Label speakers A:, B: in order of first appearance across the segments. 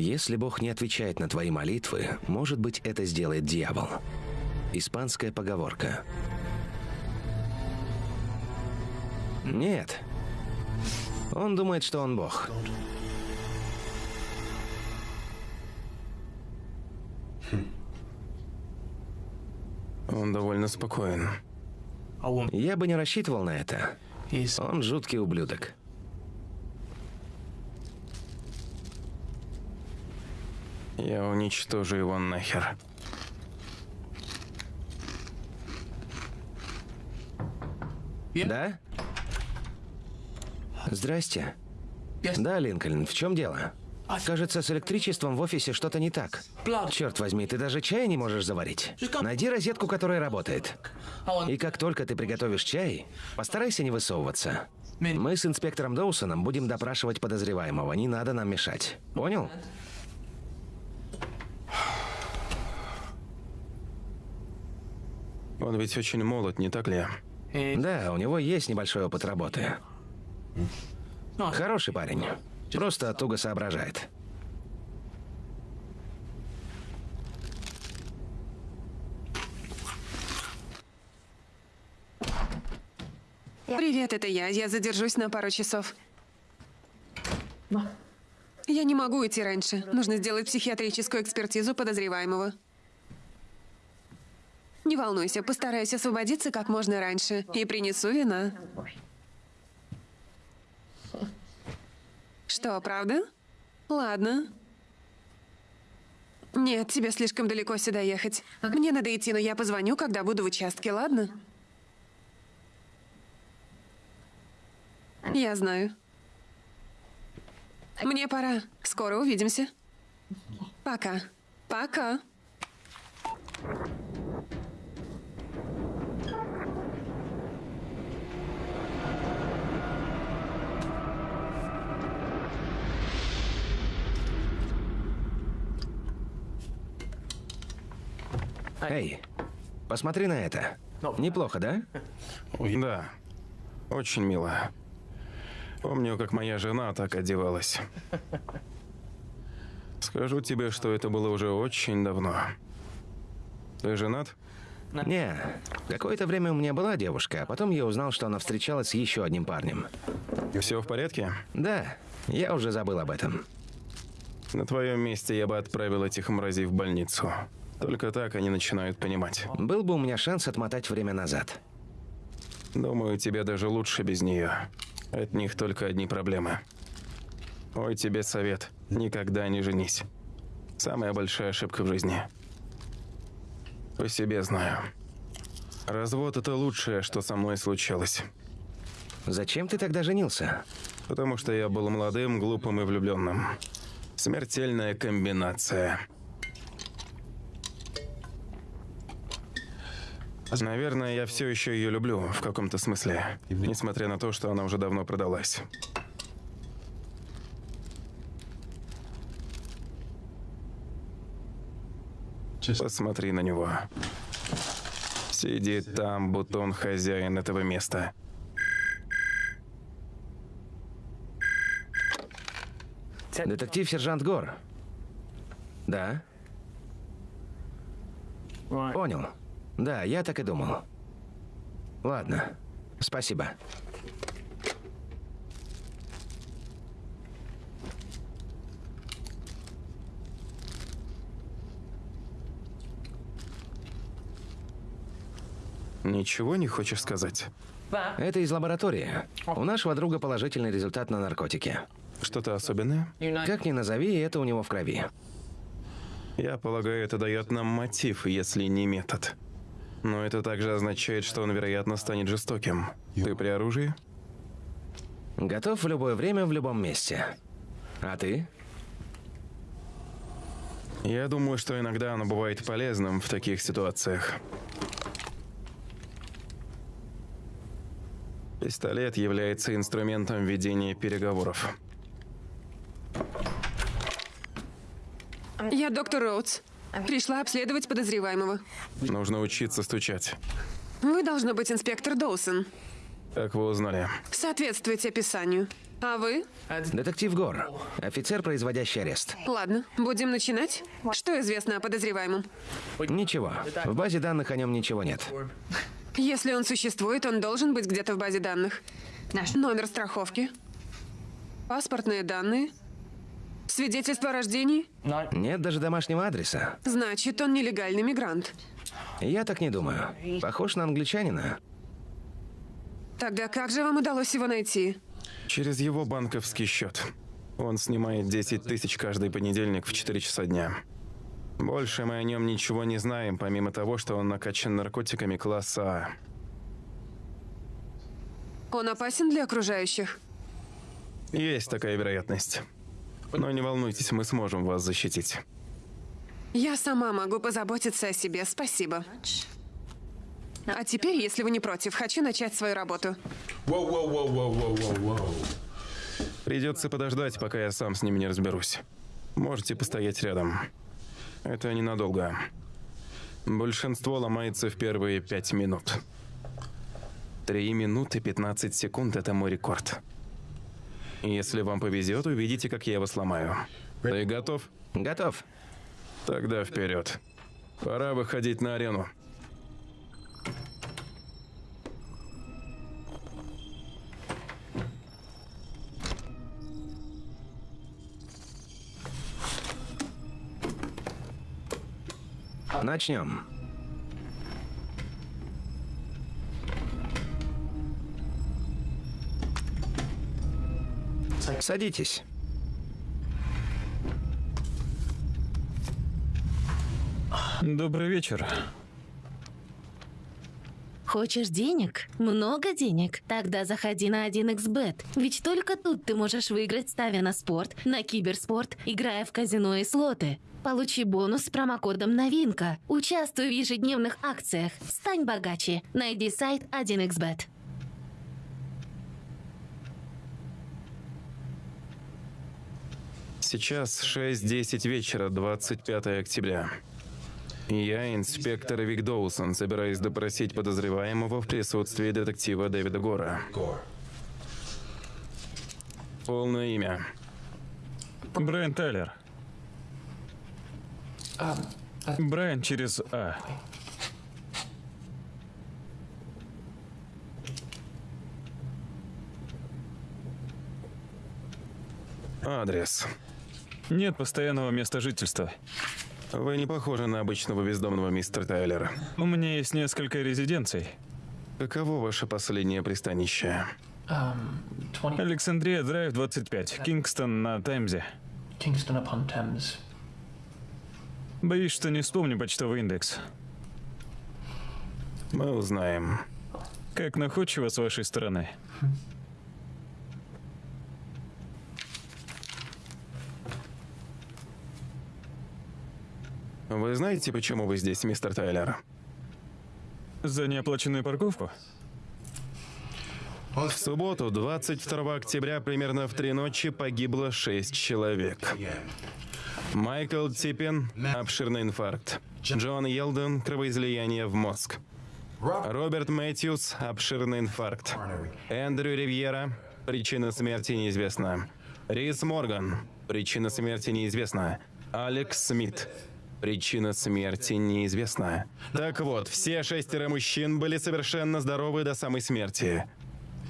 A: Если Бог не отвечает на твои молитвы, может быть, это сделает дьявол. Испанская поговорка. Нет. Он думает, что он Бог.
B: Он довольно спокоен.
A: Я бы не рассчитывал на это. Он жуткий ублюдок.
B: Я уничтожу его нахер.
A: Да? Здрасте. Да, Линкольн, в чем дело? Кажется, с электричеством в офисе что-то не так. Черт возьми, ты даже чая не можешь заварить. Найди розетку, которая работает. И как только ты приготовишь чай, постарайся не высовываться. Мы с инспектором Доусоном будем допрашивать подозреваемого. Не надо нам мешать. Понял?
B: Он ведь очень молод, не так ли?
A: Да, у него есть небольшой опыт работы. Хороший парень. Просто туго соображает.
C: Привет, это я. Я задержусь на пару часов. Я не могу идти раньше. Нужно сделать психиатрическую экспертизу подозреваемого. Не волнуйся, постараюсь освободиться как можно раньше и принесу вина. Что, правда? Ладно. Нет, тебе слишком далеко сюда ехать. Мне надо идти, но я позвоню, когда буду в участке, ладно? Я знаю. Мне пора. Скоро увидимся. Пока. Пока.
A: Эй, посмотри на это. Неплохо, да?
B: Да. Очень мило. Помню, как моя жена так одевалась. Скажу тебе, что это было уже очень давно. Ты женат?
A: Не, какое-то время у меня была девушка, а потом я узнал, что она встречалась с еще одним парнем.
B: Все в порядке?
A: Да, я уже забыл об этом.
B: На твоем месте я бы отправил этих мразей в больницу. Только так они начинают понимать.
A: Был бы у меня шанс отмотать время назад.
B: Думаю, тебе даже лучше без нее. От них только одни проблемы. Ой, тебе совет. Никогда не женись. Самая большая ошибка в жизни. По себе знаю. Развод это лучшее, что со мной случилось.
A: Зачем ты тогда женился?
B: Потому что я был молодым, глупым и влюбленным. Смертельная комбинация. Наверное, я все еще ее люблю в каком-то смысле, несмотря на то, что она уже давно продалась. Посмотри на него. Сидит там, будто он хозяин этого места.
A: Детектив-сержант Гор. Да? Понял. Да, я так и думал. Ладно. Спасибо.
B: Ничего не хочешь сказать?
A: Это из лаборатории. У нашего друга положительный результат на наркотики.
B: Что-то особенное?
A: Как ни назови, это у него в крови.
B: Я полагаю, это дает нам мотив, если не метод. Но это также означает, что он, вероятно, станет жестоким. Ты при оружии?
A: Готов в любое время, в любом месте. А ты?
B: Я думаю, что иногда оно бывает полезным в таких ситуациях. Пистолет является инструментом ведения переговоров.
C: Я доктор Роудс. Пришла обследовать подозреваемого.
B: Нужно учиться стучать.
C: Вы должно быть инспектор Доусон.
B: Как вы узнали?
C: Соответствуете описанию. А вы?
A: Детектив Гор. Офицер, производящий арест.
C: Ладно, будем начинать. Что известно о подозреваемом?
A: Ничего. В базе данных о нем ничего нет.
C: Если он существует, он должен быть где-то в базе данных. Номер страховки. Паспортные данные. Свидетельство о рождении.
A: Нет даже домашнего адреса.
C: Значит, он нелегальный мигрант.
A: Я так не думаю. Похож на англичанина.
C: Тогда как же вам удалось его найти?
B: Через его банковский счет. Он снимает 10 тысяч каждый понедельник в 4 часа дня. Больше мы о нем ничего не знаем, помимо того, что он накачан наркотиками класса А.
C: Он опасен для окружающих?
B: Есть такая вероятность. Но не волнуйтесь, мы сможем вас защитить.
C: Я сама могу позаботиться о себе, спасибо. А теперь, если вы не против, хочу начать свою работу.
B: Придется подождать, пока я сам с ними не разберусь. Можете постоять рядом. Это ненадолго. Большинство ломается в первые пять минут. Три минуты 15 секунд – это мой рекорд. Если вам повезет, увидите, как я его сломаю. Ты готов?
A: Готов.
B: Тогда вперед. Пора выходить на арену.
A: Начнем. Садитесь.
D: Добрый вечер.
E: Хочешь денег? Много денег? Тогда заходи на 1xbet. Ведь только тут ты можешь выиграть, ставя на спорт, на киберспорт, играя в казино и слоты. Получи бонус с промокодом «Новинка». Участвуй в ежедневных акциях. Стань богаче. Найди сайт 1xbet.
B: Сейчас 6.10 вечера, 25 октября. Я, инспектор Вик Доусон, собираюсь допросить подозреваемого в присутствии детектива Дэвида Гора. Полное имя.
D: Брайан Тайлер. Брайан через А.
B: Адрес.
D: Нет постоянного места жительства.
B: Вы не похожи на обычного бездомного мистера Тайлера.
D: У меня есть несколько резиденций.
B: Каково ваше последнее пристанище?
F: 20
D: Александрия Драйв 25, Кингстон на Темзе.
F: Kingston upon Thames.
D: Боюсь, что не вспомню почтовый индекс.
B: Мы узнаем.
D: Как находчиво с вашей стороны.
B: Вы знаете, почему вы здесь, мистер Тайлер?
D: За неоплаченную парковку?
B: В субботу, 22 октября, примерно в три ночи, погибло шесть человек. Майкл Типпин – обширный инфаркт. Джон Йелден – кровоизлияние в мозг. Роберт Мэтьюс – обширный инфаркт. Эндрю Ривьера – причина смерти неизвестна. Рис Морган – причина смерти неизвестна. Алекс Смит – причина смерти неизвестна. Так вот, все шестеро мужчин были совершенно здоровы до самой смерти.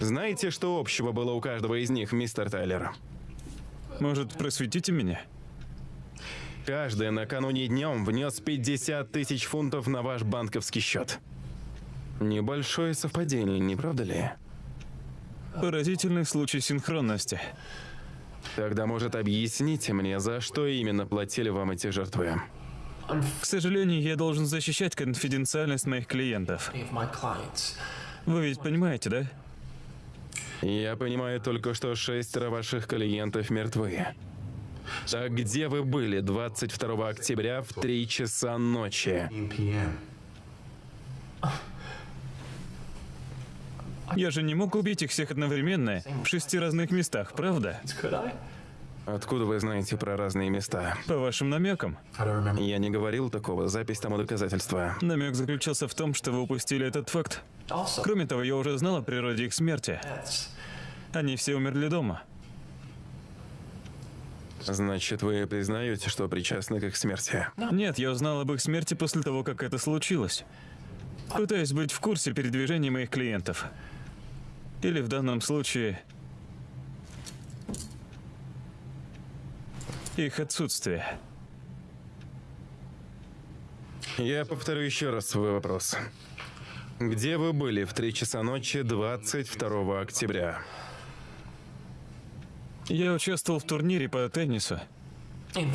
B: Знаете, что общего было у каждого из них, мистер Тайлер?
D: Может, просветите меня?
B: Каждый накануне днем внес 50 тысяч фунтов на ваш банковский счет. Небольшое совпадение, не правда ли?
D: Поразительный случай синхронности.
B: Тогда, может, объясните мне, за что именно платили вам эти жертвы?
D: К сожалению, я должен защищать конфиденциальность моих клиентов. Вы ведь понимаете, да?
B: Я понимаю только, что шестеро ваших клиентов мертвы. Так где вы были 22 октября в 3 часа ночи?
G: p.m.
D: Я же не мог убить их всех одновременно в шести разных местах, правда?
B: Откуда вы знаете про разные места?
D: По вашим намекам.
B: Я не говорил такого, запись тому доказательства.
D: Намек заключался в том, что вы упустили этот факт. Кроме того, я уже знал о природе их смерти. Они все умерли дома.
B: Значит, вы признаете, что причастны к их смерти?
D: Нет, я узнал об их смерти после того, как это случилось. Пытаюсь быть в курсе передвижений моих клиентов. Или в данном случае... Их отсутствие.
B: Я повторю еще раз свой вопрос. Где вы были в 3 часа ночи 22 октября?
D: Я участвовал в турнире по теннису.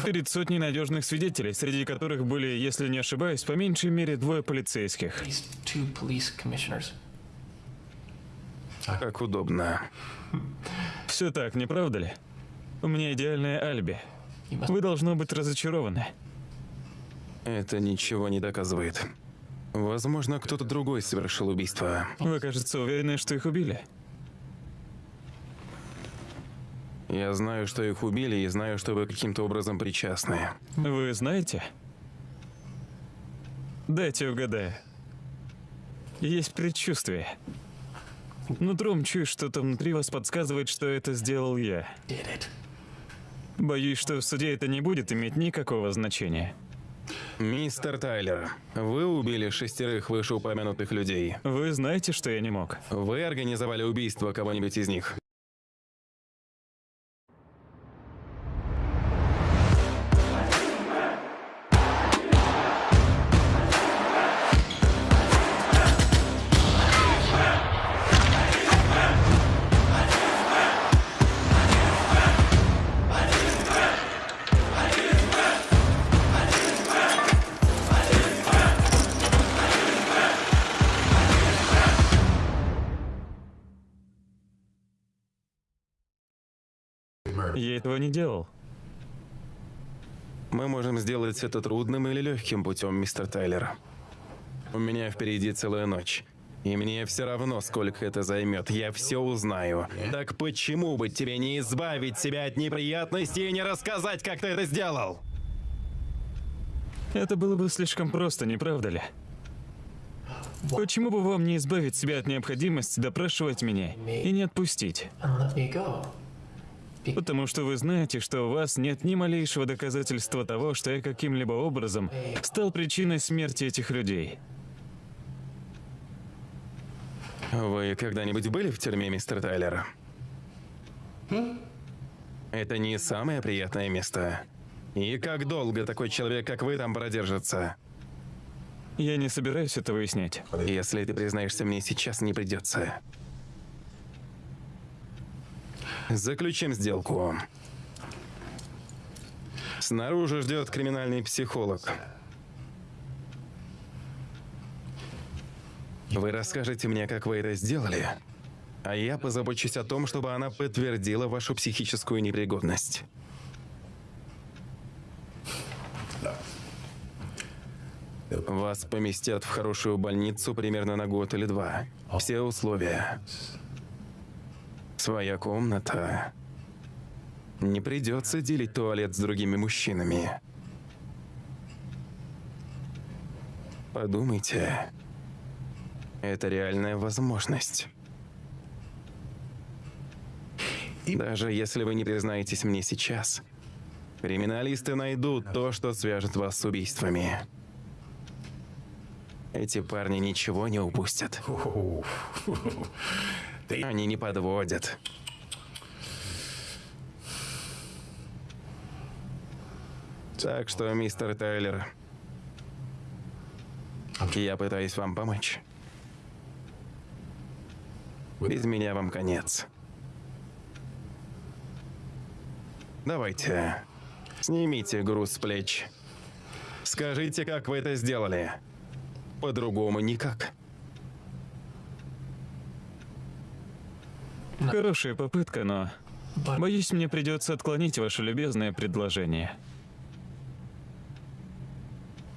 D: Перед сотней надежных свидетелей, среди которых были, если не ошибаюсь, по меньшей мере двое полицейских.
B: Как удобно.
D: Все так, не правда ли? У меня идеальное альби. Вы должно быть разочарованы.
B: Это ничего не доказывает. Возможно, кто-то другой совершил убийство.
D: Вы, кажется, уверены, что их убили.
B: Я знаю, что их убили, и знаю, что вы каким-то образом причастны.
D: Вы знаете? Дайте угадаю. Есть предчувствие. Нутром чую, что-то внутри вас подсказывает, что это сделал я. Боюсь, что в суде это не будет иметь никакого значения.
B: Мистер Тайлер, вы убили шестерых вышеупомянутых людей.
D: Вы знаете, что я не мог.
B: Вы организовали убийство кого-нибудь из них?
D: Я этого не делал.
B: Мы можем сделать это трудным или легким путем, мистер Тайлер. У меня впереди целая ночь. И мне все равно, сколько это займет. Я все узнаю. Так почему бы тебе не избавить себя от неприятностей и не рассказать, как ты это сделал?
D: Это было бы слишком просто, не правда ли? Почему бы вам не избавить себя от необходимости допрашивать меня и не отпустить? Потому что вы знаете, что у вас нет ни малейшего доказательства того, что я каким-либо образом стал причиной смерти этих людей.
B: Вы когда-нибудь были в тюрьме, мистер Тайлер? Это не самое приятное место. И как долго такой человек, как вы, там продержится?
D: Я не собираюсь это выяснять.
B: Если ты признаешься мне сейчас, не придется. Заключим сделку. Снаружи ждет криминальный психолог. Вы расскажете мне, как вы это сделали, а я позабочусь о том, чтобы она подтвердила вашу психическую непригодность. Вас поместят в хорошую больницу примерно на год или два. Все условия. Своя комната. Не придется делить туалет с другими мужчинами. Подумайте. Это реальная возможность. Даже если вы не признаетесь мне сейчас, криминалисты найдут то, что свяжет вас с убийствами. Эти парни ничего не упустят. Они не подводят. Так что, мистер Тайлер, я пытаюсь вам помочь. Без меня вам конец. Давайте, снимите груз с плеч. Скажите, как вы это сделали. По-другому никак.
D: Хорошая попытка, но... Боюсь, мне придется отклонить ваше любезное предложение.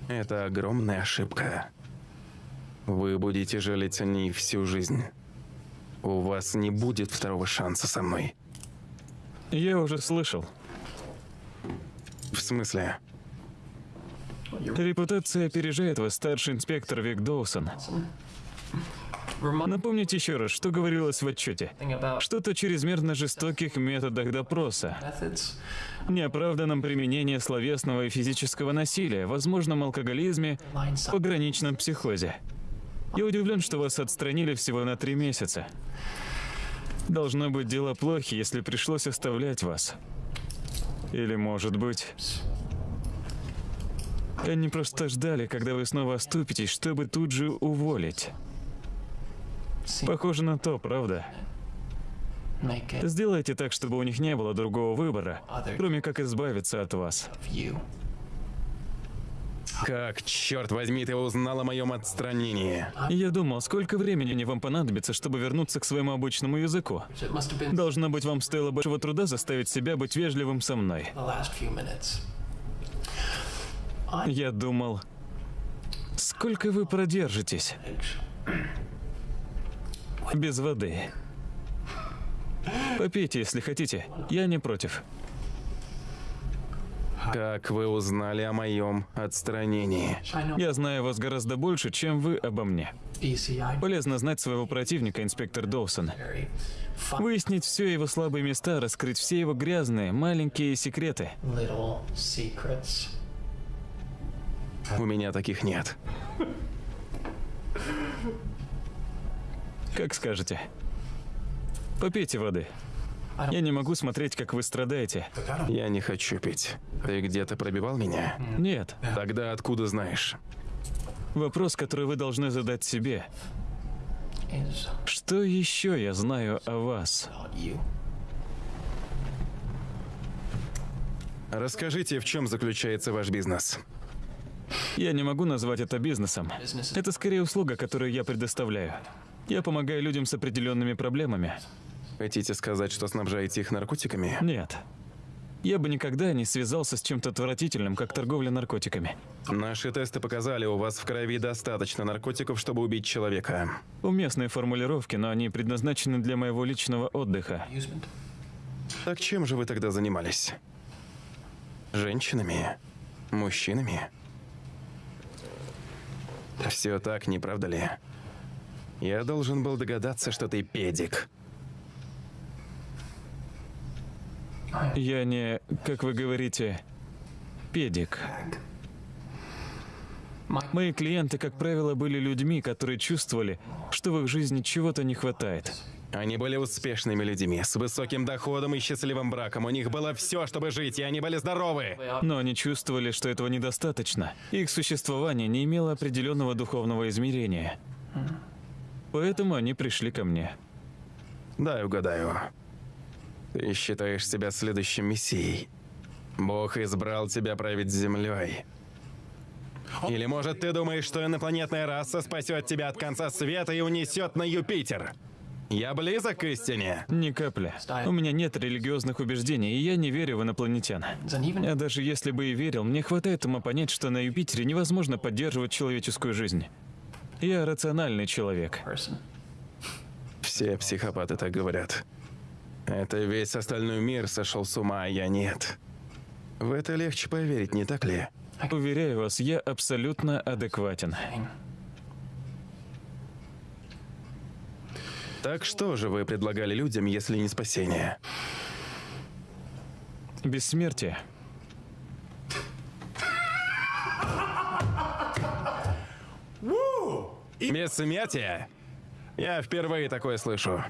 B: Это огромная ошибка. Вы будете жалеть о ней всю жизнь. У вас не будет второго шанса со мной.
D: Я уже слышал.
B: В смысле?
D: Репутация опережает вас, старший инспектор Вик Доусон. Напомните еще раз, что говорилось в отчете. Что-то чрезмерно жестоких методах допроса, неоправданном применении словесного и физического насилия, возможном алкоголизме, пограничном психозе. Я удивлен, что вас отстранили всего на три месяца. Должно быть, дела плохи, если пришлось оставлять вас. Или, может быть... Они просто ждали, когда вы снова оступитесь, чтобы тут же уволить. Похоже на то, правда? Сделайте так, чтобы у них не было другого выбора, кроме как избавиться от вас.
B: Как, черт возьми, ты узнал о моем отстранении?
D: Я думал, сколько времени вам понадобится, чтобы вернуться к своему обычному языку. Должно быть, вам стоило большого труда заставить себя быть вежливым со мной. Я думал, сколько вы продержитесь без воды? Попейте, если хотите. Я не против.
B: Как вы узнали о моем отстранении?
D: Я знаю вас гораздо больше, чем вы обо мне. Полезно знать своего противника, инспектор Доусон. Выяснить все его слабые места, раскрыть все его грязные, маленькие секреты.
B: У меня таких нет.
D: Как скажете. Попейте воды. Я не могу смотреть, как вы страдаете.
B: Я не хочу пить. Ты где-то пробивал меня?
D: Нет.
B: Тогда откуда знаешь?
D: Вопрос, который вы должны задать себе. Что еще я знаю о вас?
B: Расскажите, в чем заключается ваш бизнес?
D: Я не могу назвать это бизнесом. Это скорее услуга, которую я предоставляю. Я помогаю людям с определенными проблемами.
B: Хотите сказать, что снабжаете их наркотиками?
D: Нет. Я бы никогда не связался с чем-то отвратительным, как торговля наркотиками.
B: Наши тесты показали, у вас в крови достаточно наркотиков, чтобы убить человека.
D: Уместные формулировки, но они предназначены для моего личного отдыха.
B: Так чем же вы тогда занимались? Женщинами? Мужчинами? Все так, не правда ли? Я должен был догадаться, что ты педик.
D: Я не, как вы говорите, педик. Мои клиенты, как правило, были людьми, которые чувствовали, что в их жизни чего-то не хватает.
B: Они были успешными людьми, с высоким доходом и счастливым браком. У них было все, чтобы жить, и они были здоровы.
D: Но они чувствовали, что этого недостаточно. Их существование не имело определенного духовного измерения. Поэтому они пришли ко мне.
B: Дай угадаю. Ты считаешь себя следующим мессией. Бог избрал тебя править землей. Или, может, ты думаешь, что инопланетная раса спасет тебя от конца света и унесет на Юпитер? Я близок к истине.
D: Ни капли. У меня нет религиозных убеждений, и я не верю в инопланетян. Я даже если бы и верил, мне хватает ума понять, что на Юпитере невозможно поддерживать человеческую жизнь. Я рациональный человек.
B: Все психопаты так говорят. Это весь остальной мир сошел с ума, а я нет. В это легче поверить, не так ли?
D: Уверяю вас, я абсолютно адекватен.
B: Так что же вы предлагали людям, если не спасение?
D: Бессмертие.
B: Бессмертие? Я впервые такое слышу.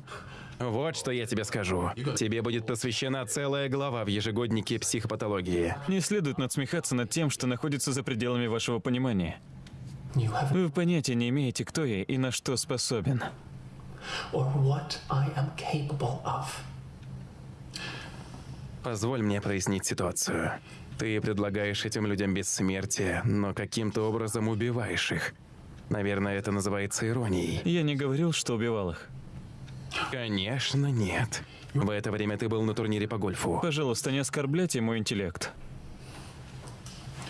B: Вот что я тебе скажу. Тебе будет посвящена целая глава в ежегоднике психопатологии.
D: Не следует надсмехаться над тем, что находится за пределами вашего понимания. Вы понятия не имеете, кто я и на что способен.
B: Позволь мне прояснить ситуацию. Ты предлагаешь этим людям бессмертие, но каким-то образом убиваешь их. Наверное, это называется иронией.
D: Я не говорил, что убивал их.
B: Конечно, нет. В это время ты был на турнире по гольфу.
D: Пожалуйста, не оскорбляйте мой интеллект.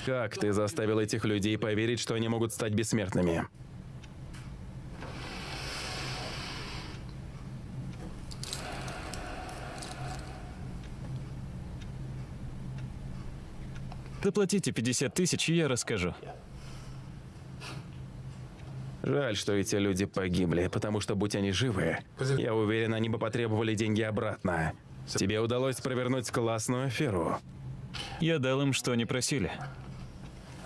B: Как ты заставил этих людей поверить, что они могут стать бессмертными?
D: Заплатите 50 тысяч, и я расскажу.
B: Жаль, что эти люди погибли, потому что, будь они живы, я уверен, они бы потребовали деньги обратно. Тебе удалось провернуть классную аферу.
D: Я дал им, что они просили.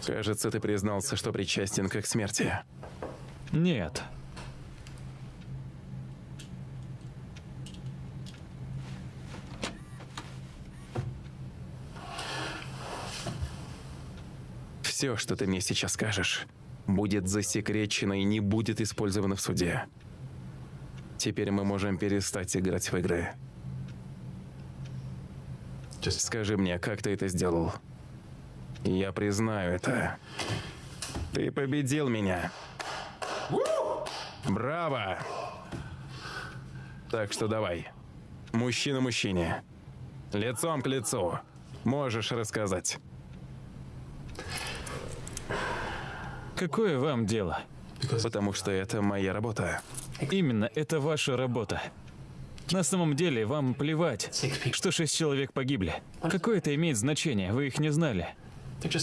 B: Кажется, ты признался, что причастен к их смерти.
D: Нет.
B: Все, что ты мне сейчас скажешь, будет засекречено и не будет использовано в суде. Теперь мы можем перестать играть в игры. Скажи мне, как ты это сделал? Я признаю это. Ты победил меня. Браво! Так что давай. Мужчина мужчине. Лицом к лицу. Можешь рассказать.
D: Какое вам дело?
B: Потому что это моя работа.
D: Именно, это ваша работа. На самом деле, вам плевать, что шесть человек погибли. Какое это имеет значение? Вы их не знали.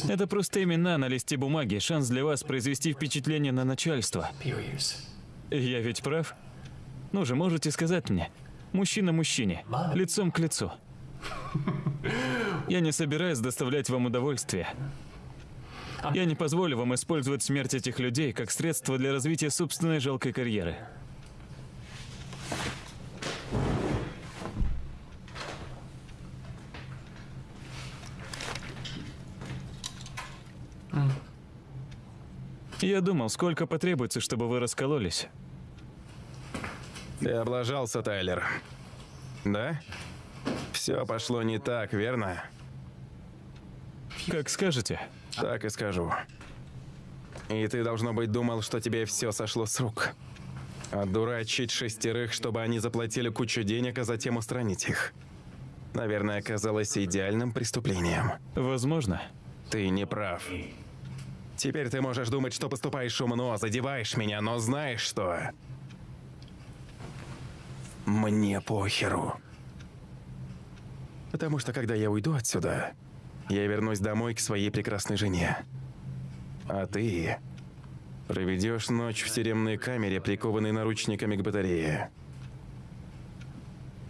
D: Это просто имена на листе бумаги, шанс для вас произвести впечатление на начальство. Я ведь прав? Ну же, можете сказать мне. Мужчина мужчине, лицом к лицу. Я не собираюсь доставлять вам удовольствие. Я не позволю вам использовать смерть этих людей как средство для развития собственной жалкой карьеры. Я думал, сколько потребуется, чтобы вы раскололись.
B: Ты облажался, Тайлер. Да? Все пошло не так, верно?
D: Как скажете.
B: Так и скажу. И ты, должно быть, думал, что тебе все сошло с рук. Отдурачить шестерых, чтобы они заплатили кучу денег, а затем устранить их. Наверное, оказалось идеальным преступлением.
D: Возможно.
B: Ты не прав. Теперь ты можешь думать, что поступаешь умно, задеваешь меня, но знаешь что? Мне похеру. Потому что когда я уйду отсюда, я вернусь домой к своей прекрасной жене. А ты проведешь ночь в тюремной камере, прикованной наручниками к батарее.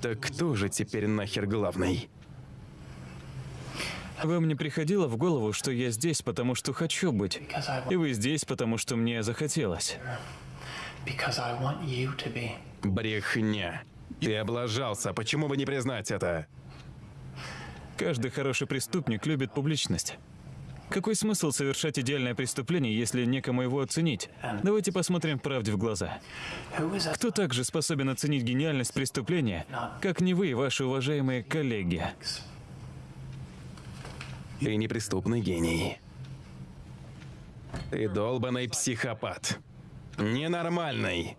B: Так кто же теперь нахер главный?
D: Вам не приходило в голову, что я здесь, потому что хочу быть, и вы здесь, потому что мне захотелось?
B: Брехня. Ты облажался. Почему бы не признать это?
D: Каждый хороший преступник любит публичность. Какой смысл совершать идеальное преступление, если некому его оценить? Давайте посмотрим правде в глаза. Кто также способен оценить гениальность преступления, как не вы, ваши уважаемые коллеги?
B: Ты неприступный гений. Ты долбанный психопат. Ненормальный.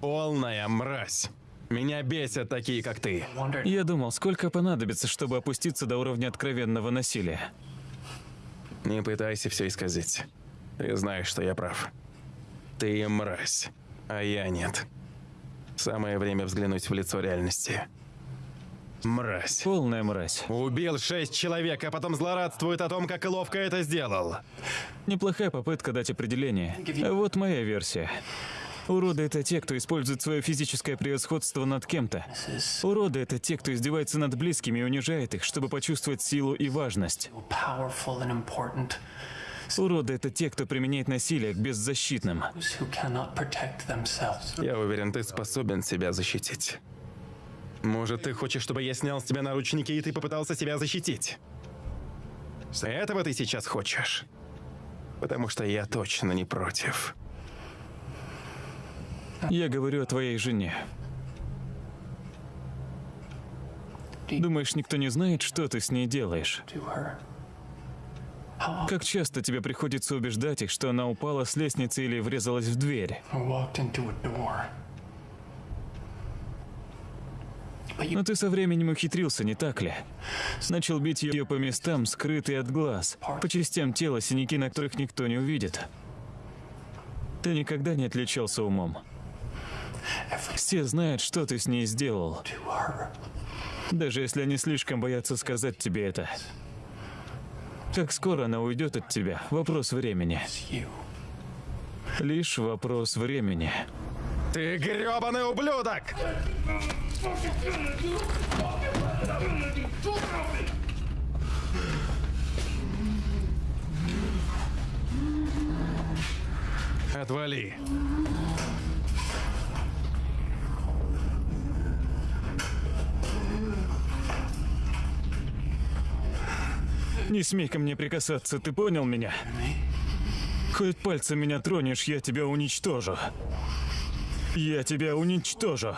B: Полная мразь. Меня бесят такие, как ты.
D: Я думал, сколько понадобится, чтобы опуститься до уровня откровенного насилия.
B: Не пытайся все исказить. Ты знаешь, что я прав. Ты мразь, а я нет. Самое время взглянуть в лицо реальности. Мразь.
D: Полная мразь.
B: Убил шесть человек, а потом злорадствует о том, как ловко это сделал.
D: Неплохая попытка дать определение. А вот моя версия. Уроды — это те, кто использует свое физическое превосходство над кем-то. Уроды — это те, кто издевается над близкими и унижает их, чтобы почувствовать силу и важность. Уроды — это те, кто применяет насилие к беззащитным.
B: Я уверен, ты способен себя защитить. Может, ты хочешь, чтобы я снял с тебя наручники, и ты попытался себя защитить? Этого ты сейчас хочешь? Потому что я точно не против.
D: Я говорю о твоей жене. Думаешь, никто не знает, что ты с ней делаешь? Как часто тебе приходится убеждать их, что она упала с лестницы или врезалась в дверь? Но ты со временем ухитрился, не так ли? Начал бить ее по местам, скрытые от глаз, по частям тела, синяки, на которых никто не увидит. Ты никогда не отличался умом. Все знают, что ты с ней сделал. Даже если они слишком боятся сказать тебе это. Как скоро она уйдет от тебя? Вопрос времени. Лишь вопрос времени.
B: Ты грёбаный ублюдок! Отвали.
D: Не смей ко мне прикасаться, ты понял меня? Хоть пальцем меня тронешь, я тебя уничтожу. Я тебя уничтожу.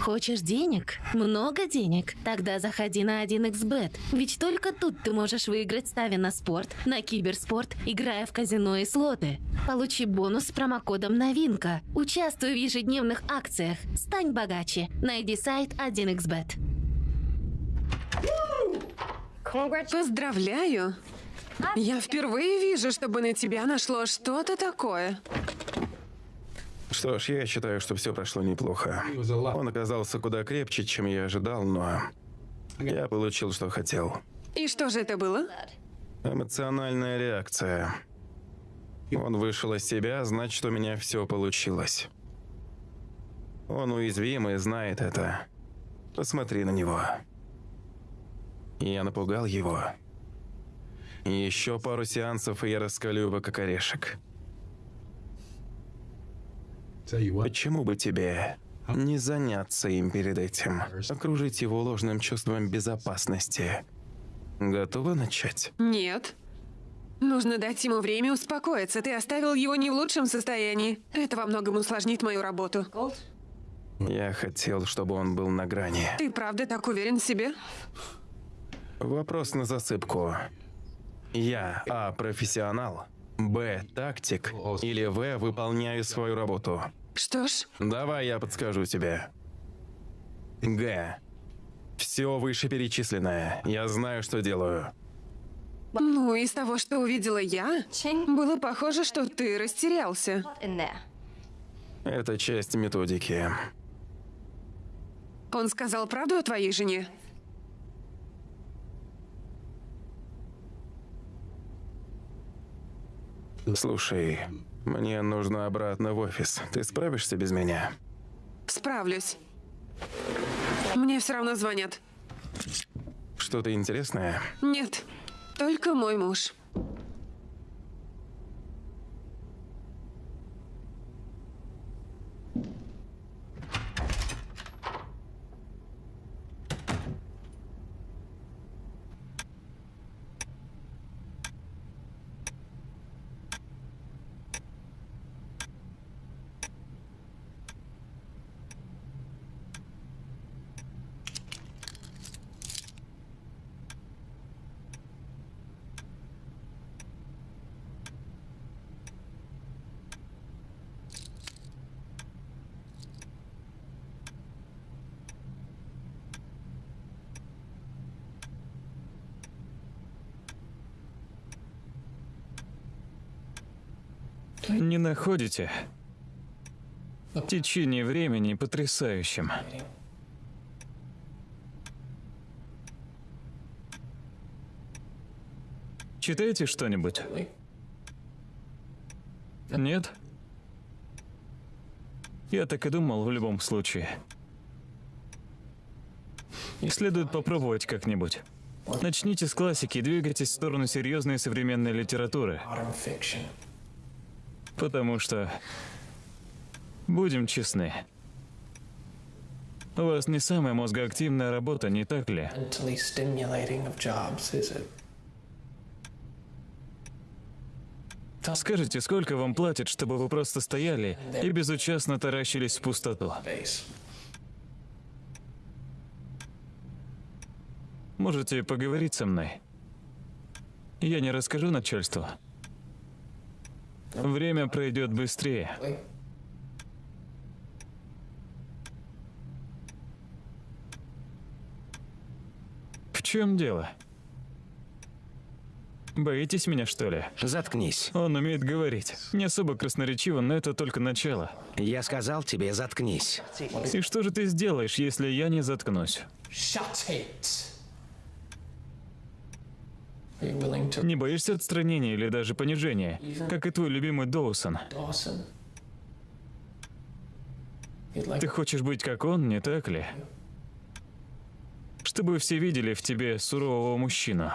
E: Хочешь денег? Много денег? Тогда заходи на 1xbet. Ведь только тут ты можешь выиграть, ставя на спорт, на киберспорт, играя в казино и слоты. Получи бонус с промокодом «Новинка». Участвуй в ежедневных акциях. Стань богаче. Найди сайт 1xbet.
C: Поздравляю. Я впервые вижу, чтобы на тебя нашло что-то такое.
B: Что ж, я считаю, что все прошло неплохо. Он оказался куда крепче, чем я ожидал, но я получил, что хотел.
C: И что же это было?
B: Эмоциональная реакция. Он вышел из себя, значит, у меня все получилось. Он уязвим и знает это. Посмотри на него. Я напугал его. Еще пару сеансов, и я раскалю его как орешек. Почему бы тебе не заняться им перед этим? Окружить его ложным чувством безопасности. Готова начать?
C: Нет. Нужно дать ему время успокоиться. Ты оставил его не в лучшем состоянии. Это во многом усложнит мою работу.
B: Я хотел, чтобы он был на грани.
C: Ты правда так уверен в себе?
B: Вопрос на засыпку. Я А. Профессионал. Б. Тактик. Или В. Выполняю свою работу.
C: Что ж,
B: Давай я подскажу тебе. Г. Все вышеперечисленное. Я знаю, что делаю.
C: ну, из того, что увидела я, было похоже, что ты растерялся.
B: Это часть методики.
C: Он сказал правду о твоей жене?
B: Слушай, мне нужно обратно в офис. Ты справишься без меня?
C: Справлюсь. Мне все равно звонят.
B: Что-то интересное?
C: Нет, только мой муж.
D: Не находите? Течение времени потрясающим. Читаете что-нибудь? Нет? Я так и думал в любом случае. И следует попробовать как-нибудь. Начните с классики и двигайтесь в сторону серьезной современной литературы. Потому что... Будем честны. У вас не самая мозгоактивная работа, не так ли?
F: It?
D: Скажите, сколько вам платят, чтобы вы просто стояли и безучастно таращились в пустоту? Можете поговорить со мной? Я не расскажу начальству. Время пройдет быстрее. В чем дело? Боитесь меня, что ли?
A: Заткнись.
D: Он умеет говорить. Не особо красноречиво, но это только начало.
A: Я сказал тебе, заткнись.
D: И что же ты сделаешь, если я не заткнусь?
F: Shut it.
D: Не боишься отстранения или даже понижения, как и твой любимый Доусон? Ты хочешь быть как он, не так ли? Чтобы все видели в тебе сурового мужчину.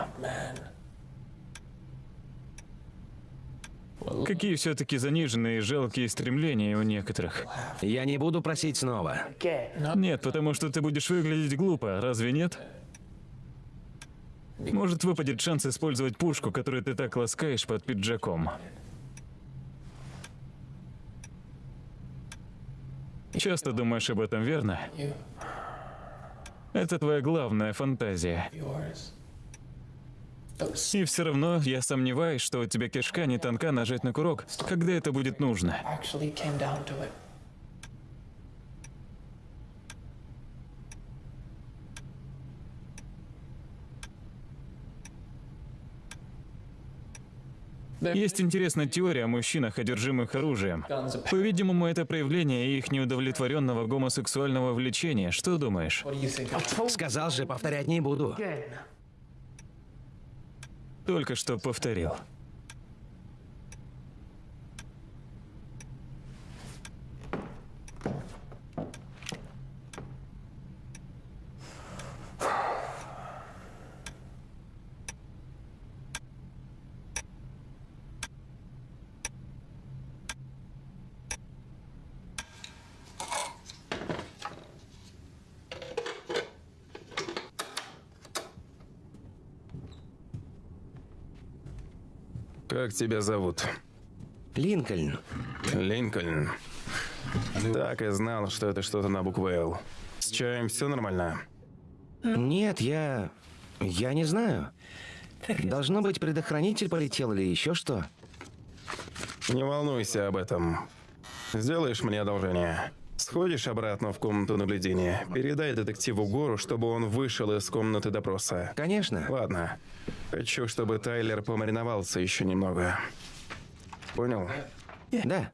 D: Какие все-таки заниженные и жалкие стремления у некоторых.
A: Я не буду просить снова.
D: Нет, потому что ты будешь выглядеть глупо, разве нет? Может, выпадет шанс использовать пушку, которую ты так ласкаешь под пиджаком. Часто думаешь об этом, верно? Это твоя главная фантазия. И все равно я сомневаюсь, что у тебя кишка не тонка нажать на курок, когда это будет нужно. Есть интересная теория о мужчинах, одержимых оружием. По-видимому, это проявление их неудовлетворенного гомосексуального влечения. Что думаешь?
A: Сказал же, повторять не буду.
D: Только что повторил.
B: Как тебя зовут?
A: Линкольн.
B: Линкольн. Так и знал, что это что-то на букву «Л». С чаем все нормально?
A: Нет, я... Я не знаю. Должно быть, предохранитель полетел или еще что.
B: Не волнуйся об этом. Сделаешь мне одолжение. Сходишь обратно в комнату наблюдения. Передай детективу Гору, чтобы он вышел из комнаты допроса.
A: Конечно.
B: Ладно. Хочу, чтобы Тайлер помариновался еще немного. Понял?
A: Да.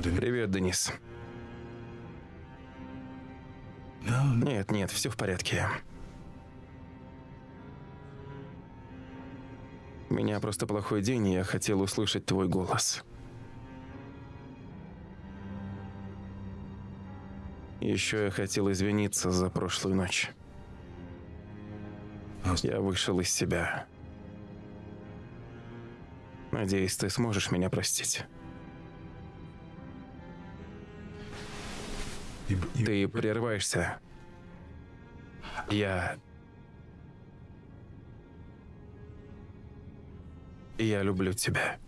B: Привет, Денис. Нет, нет, все в порядке. У меня просто плохой день, и я хотел услышать твой голос. Еще я хотел извиниться за прошлую ночь. Я вышел из себя. Надеюсь, ты сможешь меня простить. Ты прерываешься. Я... Я люблю тебя.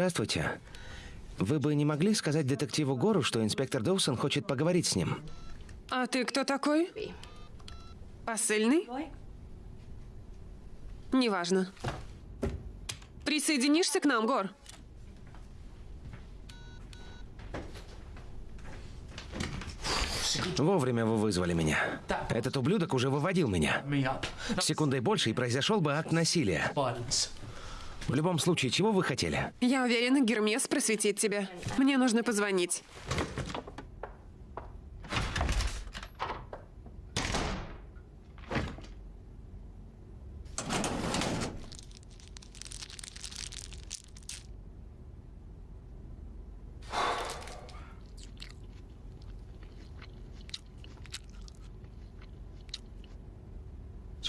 A: Здравствуйте. Вы бы не могли сказать детективу Гору, что инспектор Доусон хочет поговорить с ним?
C: А ты кто такой? Посыльный? Неважно. Присоединишься к нам, Гор?
A: Вовремя вы вызвали меня. Этот ублюдок уже выводил меня. Секундой больше, и произошел бы акт насилия. В любом случае, чего вы хотели?
C: Я уверена, Гермес просветит тебя. Мне нужно позвонить.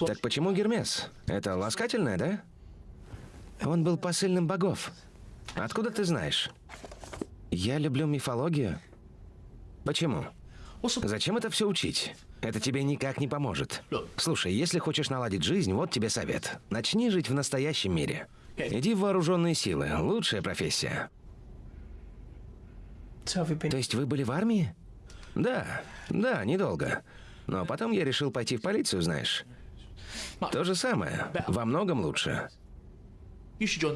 A: Так почему Гермес? Это ласкательное, да? Он был посыльным богов. Откуда ты знаешь? Я люблю мифологию. Почему? Зачем это все учить? Это тебе никак не поможет. Слушай, если хочешь наладить жизнь, вот тебе совет. Начни жить в настоящем мире. Иди в вооруженные силы. Лучшая профессия. То есть вы были в армии? Да, да, недолго. Но потом я решил пойти в полицию, знаешь. То же самое. Во многом лучше.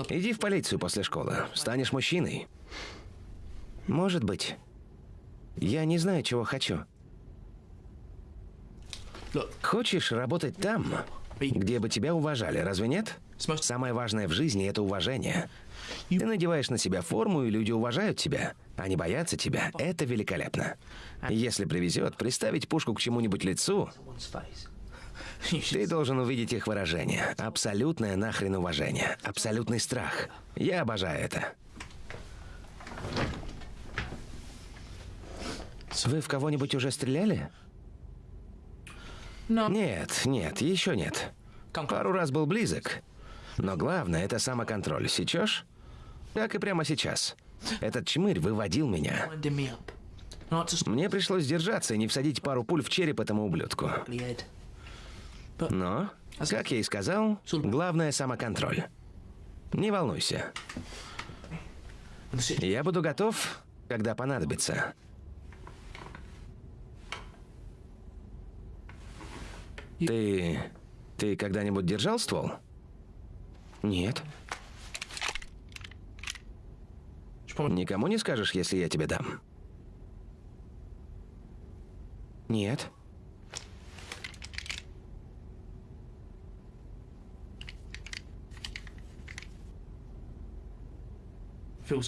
A: Иди в полицию после школы. Станешь мужчиной. Может быть. Я не знаю, чего хочу. Хочешь работать там, где бы тебя уважали, разве нет? Самое важное в жизни – это уважение. Ты надеваешь на себя форму, и люди уважают тебя. Они боятся тебя. Это великолепно. Если привезет, приставить пушку к чему-нибудь лицу, ты должен увидеть их выражение. Абсолютное нахрен уважение. Абсолютный страх. Я обожаю это. Вы в кого-нибудь уже стреляли? Нет, нет, еще нет. Пару раз был близок. Но главное – это самоконтроль. Сечешь? Как и прямо сейчас. Этот чмырь выводил меня. Мне пришлось держаться и не всадить пару пуль в череп этому ублюдку.
F: Head.
A: Но, как я и сказал, главное – самоконтроль. Не волнуйся. Я буду готов, когда понадобится. Ты... Ты когда-нибудь держал ствол? Нет. Никому не скажешь, если я тебе дам? Нет.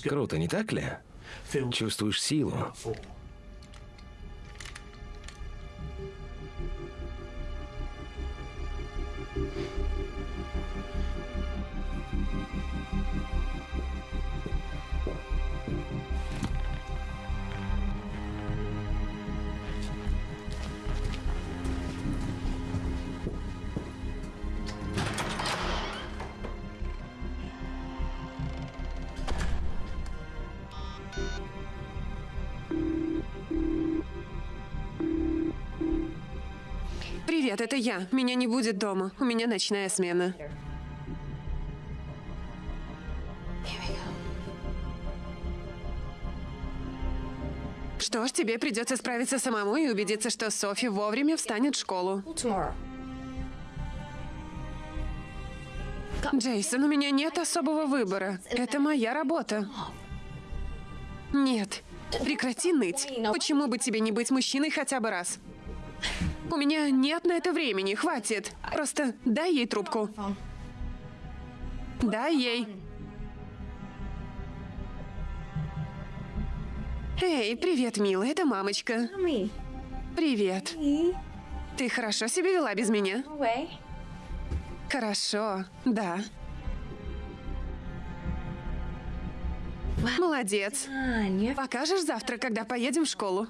A: Круто, не так ли? Чувствуешь силу.
C: Привет, это я. Меня не будет дома. У меня ночная смена. Что ж, тебе придется справиться самому и убедиться, что Софи вовремя встанет в школу. Джейсон, у меня нет особого выбора. Это моя работа. Нет. Прекрати ныть. Почему бы тебе не быть мужчиной хотя бы раз? У меня нет на это времени, хватит. Просто дай ей трубку. Дай ей. Эй, привет, милая, это мамочка. Привет. Ты хорошо себя вела без меня? Хорошо, да. Молодец. Покажешь завтра, когда поедем в школу.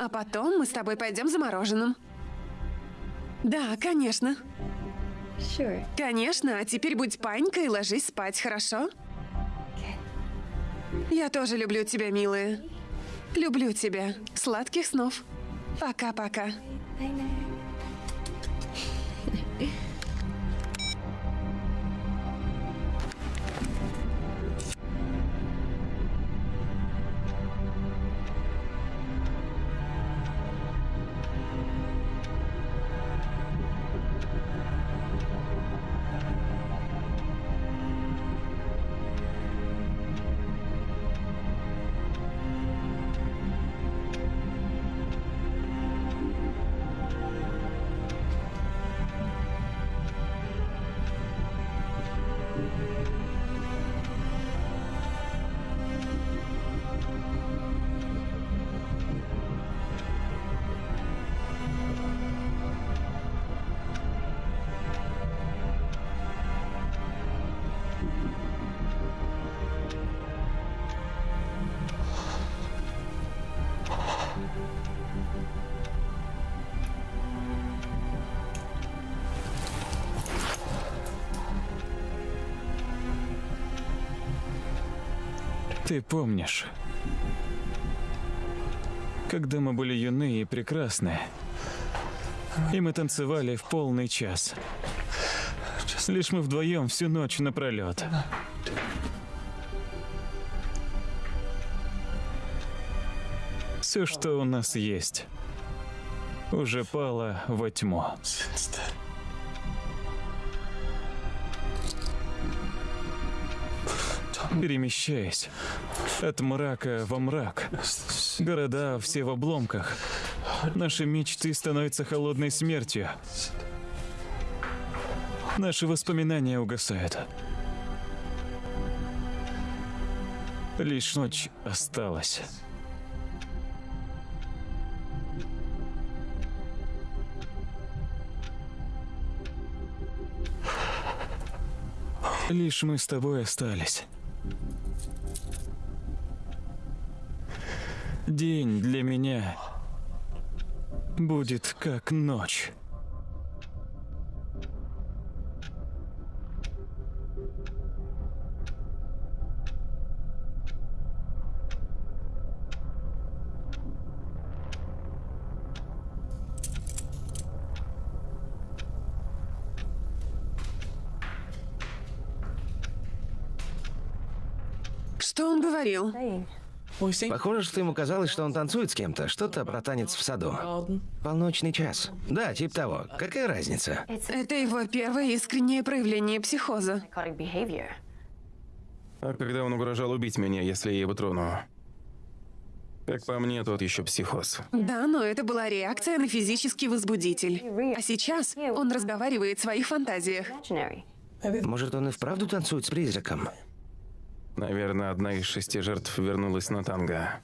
C: А потом мы с тобой пойдем за мороженым. Да, конечно. Конечно, а теперь будь панькой и ложись спать, хорошо? Я тоже люблю тебя, милая. Люблю тебя. Сладких снов. Пока-пока.
D: Ты помнишь, когда мы были юны и прекрасны, и мы танцевали в полный час. Лишь мы вдвоем всю ночь напролет. Все, что у нас есть, уже пало во тьму. Перемещаясь от мрака во мрак. Города все в обломках. Наши мечты становятся холодной смертью. Наши воспоминания угасают. Лишь ночь осталась. Лишь мы с тобой остались. День для меня будет как ночь.
C: Что он говорил?
A: Похоже, что ему казалось, что он танцует с кем-то. Что-то про танец в саду. Полночный час. Да, типа того. Какая разница?
C: Это его первое искреннее проявление психоза.
B: А когда он угрожал убить меня, если я его трону? Как по мне, тот еще психоз.
C: Да, но это была реакция на физический возбудитель. А сейчас он разговаривает в своих фантазиях.
A: Может, он и вправду танцует с призраком?
B: Наверное, одна из шести жертв вернулась на танго.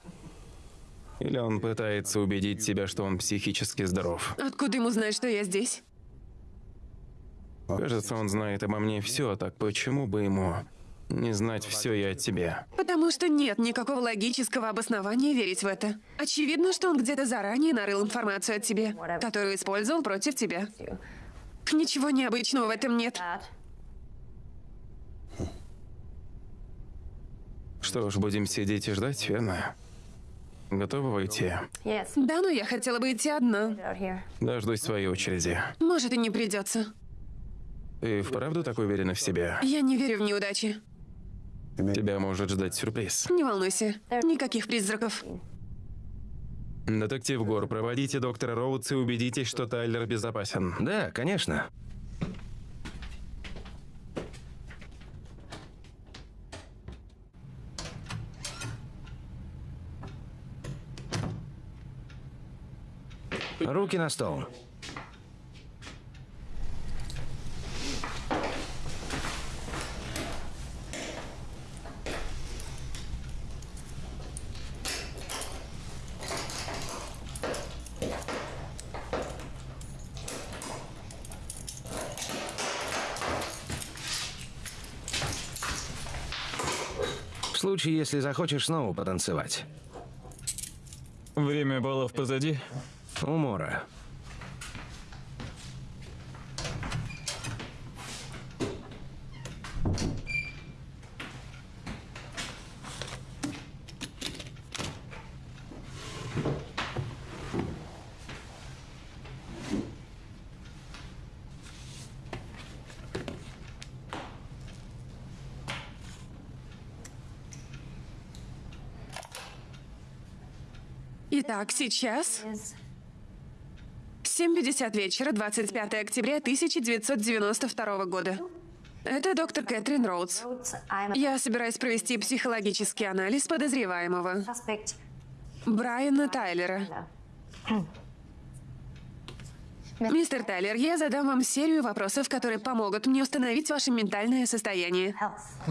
B: Или он пытается убедить себя, что он психически здоров.
C: Откуда ему знать, что я здесь?
B: Кажется, он знает обо мне все, так почему бы ему не знать все и о тебе?
C: Потому что нет никакого логического обоснования верить в это. Очевидно, что он где-то заранее нарыл информацию о тебе, которую использовал против тебя. Ничего необычного в этом нет.
B: Что ж, будем сидеть и ждать, верно? Готова войти?
C: Да, но я хотела бы идти одна.
B: Дождусь своей очереди.
C: Может, и не придется.
B: Ты вправду так уверена в себе?
C: Я не верю в неудачи.
B: Тебя может ждать сюрприз.
C: Не волнуйся. Никаких призраков.
B: Детектив Гор, проводите доктора Роудс и убедитесь, что Тайлер безопасен.
A: Да, конечно. Руки на стол. В случае, если захочешь снова потанцевать.
D: Время баллов позади.
A: Умора.
C: Итак, сейчас 7.50 вечера, 25 октября 1992 года. Это доктор Кэтрин Роудс. Я собираюсь провести психологический анализ подозреваемого. Брайана Тайлера. Мистер Тайлер, я задам вам серию вопросов, которые помогут мне установить ваше ментальное состояние.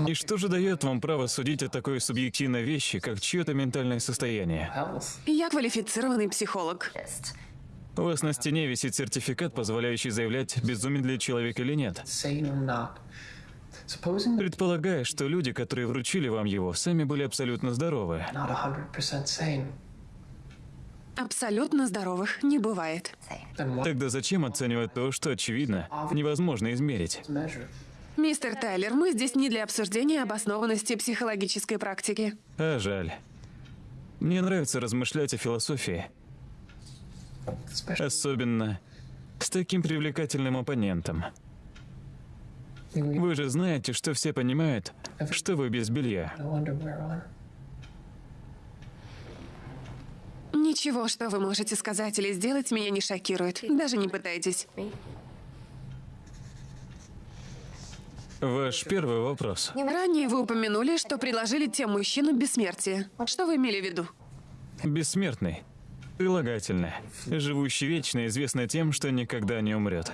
D: И что же дает вам право судить о такой субъективной вещи, как чье-то ментальное состояние?
C: Я квалифицированный психолог.
D: У вас на стене висит сертификат, позволяющий заявлять, безумен ли человек или нет. Предполагая, что люди, которые вручили вам его, сами были абсолютно здоровы.
F: not 100% sane,
C: Абсолютно здоровых не бывает.
D: Тогда зачем оценивать то, что, очевидно, невозможно измерить?
C: Мистер Тайлер, мы здесь не для обсуждения обоснованности психологической практики.
D: А жаль. Мне нравится размышлять о философии, особенно с таким привлекательным оппонентом. Вы же знаете, что все понимают, что вы без белья.
C: Ничего, что вы можете сказать или сделать, меня не шокирует. Даже не пытайтесь.
D: Ваш первый вопрос.
C: Ранее вы упомянули, что предложили тем мужчинам бессмертие. Что вы имели в виду?
D: Бессмертный. Прилагательное. Живущий вечно, известно тем, что никогда не умрет.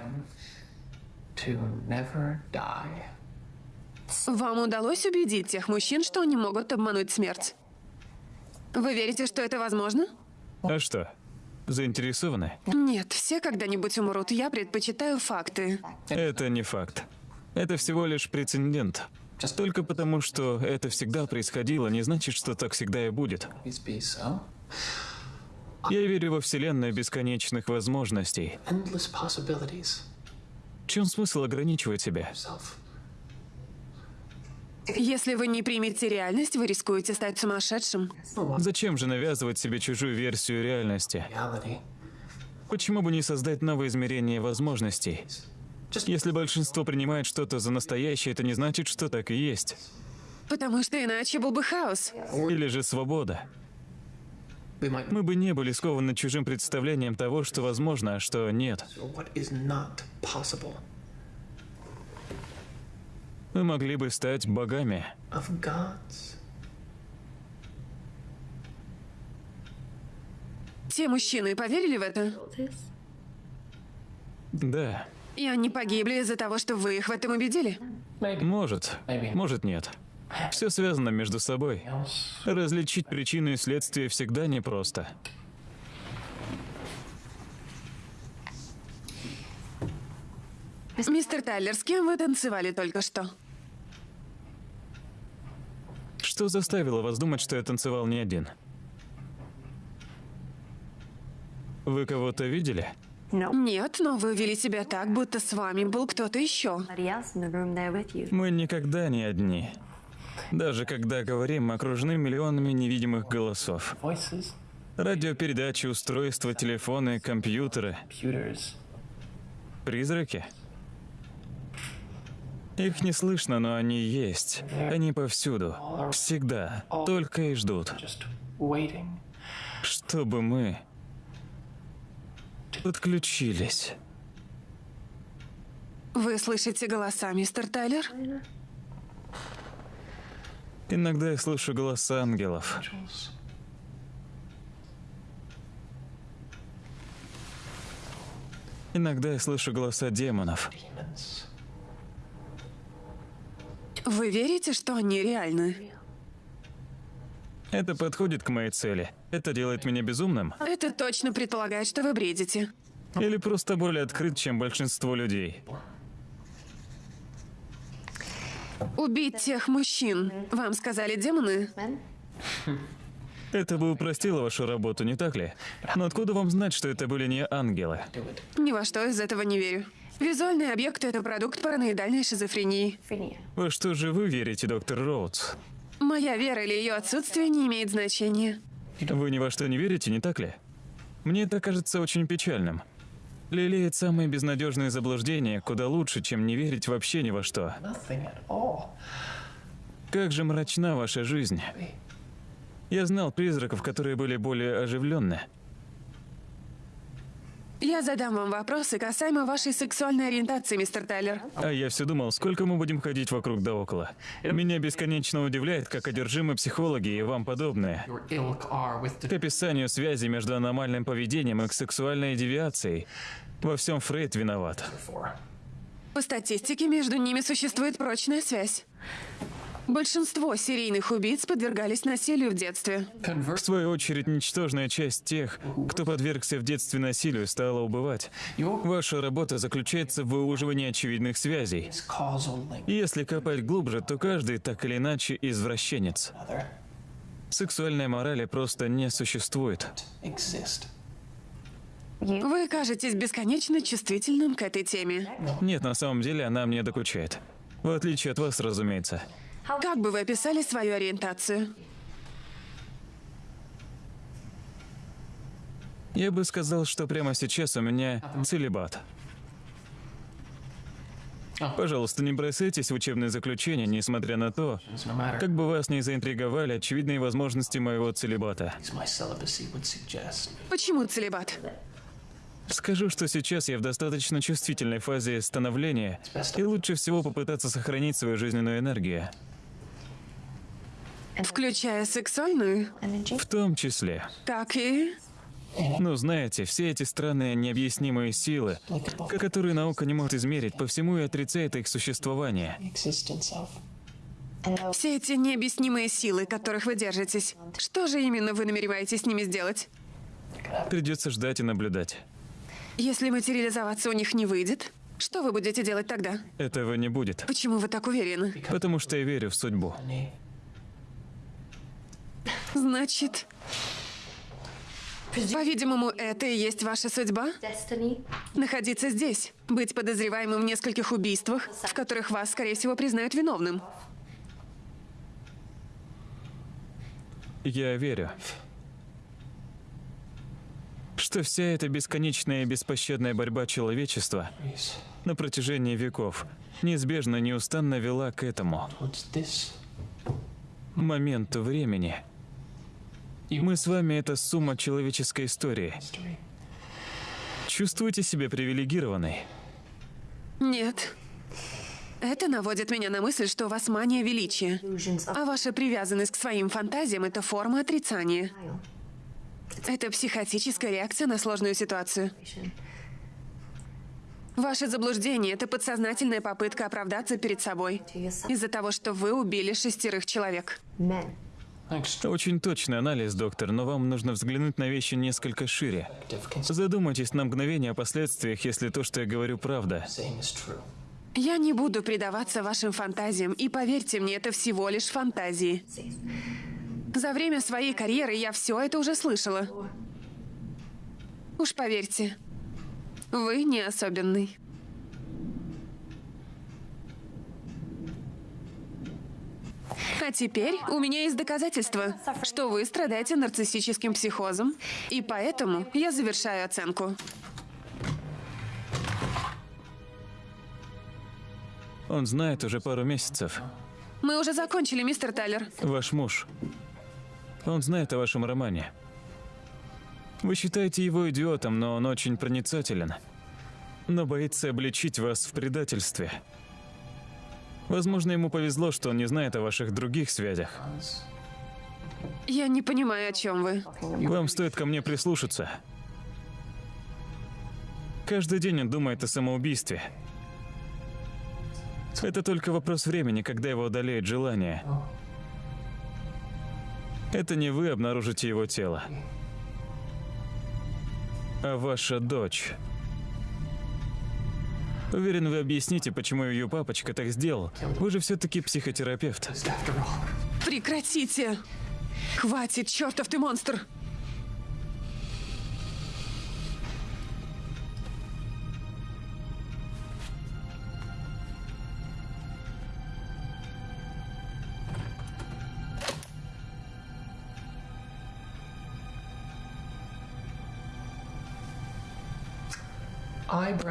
C: Вам удалось убедить тех мужчин, что они могут обмануть смерть? Вы верите, что это возможно?
D: А что? Заинтересованы?
C: Нет, все когда-нибудь умрут. Я предпочитаю факты.
D: Это не факт. Это всего лишь прецедент. Только потому, что это всегда происходило, не значит, что так всегда и будет. Я верю во вселенную бесконечных возможностей. В чем смысл ограничивать себя?
C: Если вы не примете реальность, вы рискуете стать сумасшедшим.
D: Зачем же навязывать себе чужую версию реальности? Почему бы не создать новое измерение возможностей? Если большинство принимает что-то за настоящее, это не значит, что так и есть.
C: Потому что иначе был бы хаос.
D: Или же свобода. Мы бы не были скованы чужим представлением того, что возможно, а что нет. Мы могли бы стать богами.
C: Те мужчины поверили в это?
D: Да,
C: И они погибли из-за того, что вы их в этом убедили?
D: может, может нет. Все связано между собой. Различить причину и следствие всегда непросто.
C: Мистер Тайлер, с кем вы танцевали только что?
D: Что заставило вас думать, что я танцевал не один? Вы кого-то видели?
C: Нет, но вы вели себя так, будто с вами был кто-то еще.
D: Мы никогда не одни. Даже когда говорим, мы окружены миллионами невидимых голосов. Радиопередачи, устройства, телефоны, компьютеры. Призраки? Их не слышно, но они есть. Они повсюду. Всегда. Только и ждут. Чтобы мы подключились.
C: Вы слышите голоса, мистер Тайлер?
D: Иногда я слышу голоса ангелов. Иногда я слышу голоса демонов.
C: Вы верите, что они реальны?
D: Это подходит к моей цели. Это делает меня безумным?
C: Это точно предполагает, что вы бредите.
D: Или просто более открыт, чем большинство людей?
C: Убить тех мужчин. Вам сказали демоны?
D: Это бы упростило вашу работу, не так ли? Но откуда вам знать, что это были не ангелы?
C: Ни во что из этого не верю. Визуальный объект — это продукт параноидальной шизофрении.
D: Во что же вы верите, доктор Роудс?
C: Моя вера или ее отсутствие не имеет значения.
D: Вы ни во что не верите, не так ли? Мне это кажется очень печальным. Лелеять самые безнадежные заблуждения куда лучше, чем не верить вообще ни во что. Как же мрачна ваша жизнь. Я знал призраков, которые были более оживленны.
C: Я задам вам вопросы касаемо вашей сексуальной ориентации, мистер Тайлер.
D: А я все думал, сколько мы будем ходить вокруг да около. Меня бесконечно удивляет, как одержимы психологи и вам подобные. К описанию связи между аномальным поведением и сексуальной девиацией. Во всем Фрейд виноват.
C: По статистике, между ними существует прочная связь. Большинство серийных убийц подвергались насилию в детстве.
D: В свою очередь, ничтожная часть тех, кто подвергся в детстве насилию, стала убывать. Ваша работа заключается в выуживании очевидных связей. Если копать глубже, то каждый так или иначе извращенец. Сексуальной морали просто не существует.
C: Вы кажетесь бесконечно чувствительным к этой теме.
D: Нет, на самом деле она мне докучает. В отличие от вас, разумеется.
C: Как бы вы описали свою ориентацию?
D: Я бы сказал, что прямо сейчас у меня целебат. Пожалуйста, не бросайтесь в учебные заключения, несмотря на то, как бы вас не заинтриговали очевидные возможности моего целебата.
C: Почему целебат?
D: Скажу, что сейчас я в достаточно чувствительной фазе становления, и лучше всего попытаться сохранить свою жизненную энергию.
C: Включая сексуальную?
D: В том числе.
C: Так и...
D: Ну, знаете, все эти странные необъяснимые силы, которые наука не может измерить, по всему и отрицает их существование.
C: Все эти необъяснимые силы, которых вы держитесь. Что же именно вы намереваетесь с ними сделать?
D: Придется ждать и наблюдать.
C: Если материализоваться у них не выйдет, что вы будете делать тогда?
D: Этого не будет,
C: Почему вы так уверены?
D: потому что я верю в судьбу.
C: Значит, по-видимому, это и есть ваша судьба? Находиться здесь, быть подозреваемым в нескольких убийствах, в которых вас, скорее всего, признают виновным.
D: Я верю, что вся эта бесконечная и беспощадная борьба человечества на протяжении веков неизбежно неустанно вела к этому моменту времени. Мы с вами — это сумма человеческой истории. Чувствуете себя привилегированной?
C: Нет. Это наводит меня на мысль, что у вас мания величия. А ваша привязанность к своим фантазиям — это форма отрицания. Это психотическая реакция на сложную ситуацию. Ваше заблуждение — это подсознательная попытка оправдаться перед собой из-за того, что вы убили шестерых человек.
D: Очень точный анализ, доктор, но вам нужно взглянуть на вещи несколько шире. Задумайтесь на мгновение о последствиях, если то, что я говорю, правда.
C: Я не буду предаваться вашим фантазиям, и поверьте мне, это всего лишь фантазии. За время своей карьеры я все это уже слышала. Уж поверьте, вы не особенный. А теперь у меня есть доказательства, что вы страдаете нарциссическим психозом, и поэтому я завершаю оценку.
D: Он знает уже пару месяцев.
C: Мы уже закончили, мистер Тайлер.
D: Ваш муж. Он знает о вашем романе. Вы считаете его идиотом, но он очень проницателен. Но боится обличить вас в предательстве. Возможно, ему повезло, что он не знает о ваших других связях.
C: Я не понимаю, о чем вы.
D: Вам стоит ко мне прислушаться. Каждый день он думает о самоубийстве. Это только вопрос времени, когда его одолеет желание. Это не вы обнаружите его тело, а ваша дочь. Уверен, вы объясните, почему ее папочка так сделал. Вы же все-таки психотерапевт.
C: Прекратите! Хватит, чертов ты монстр!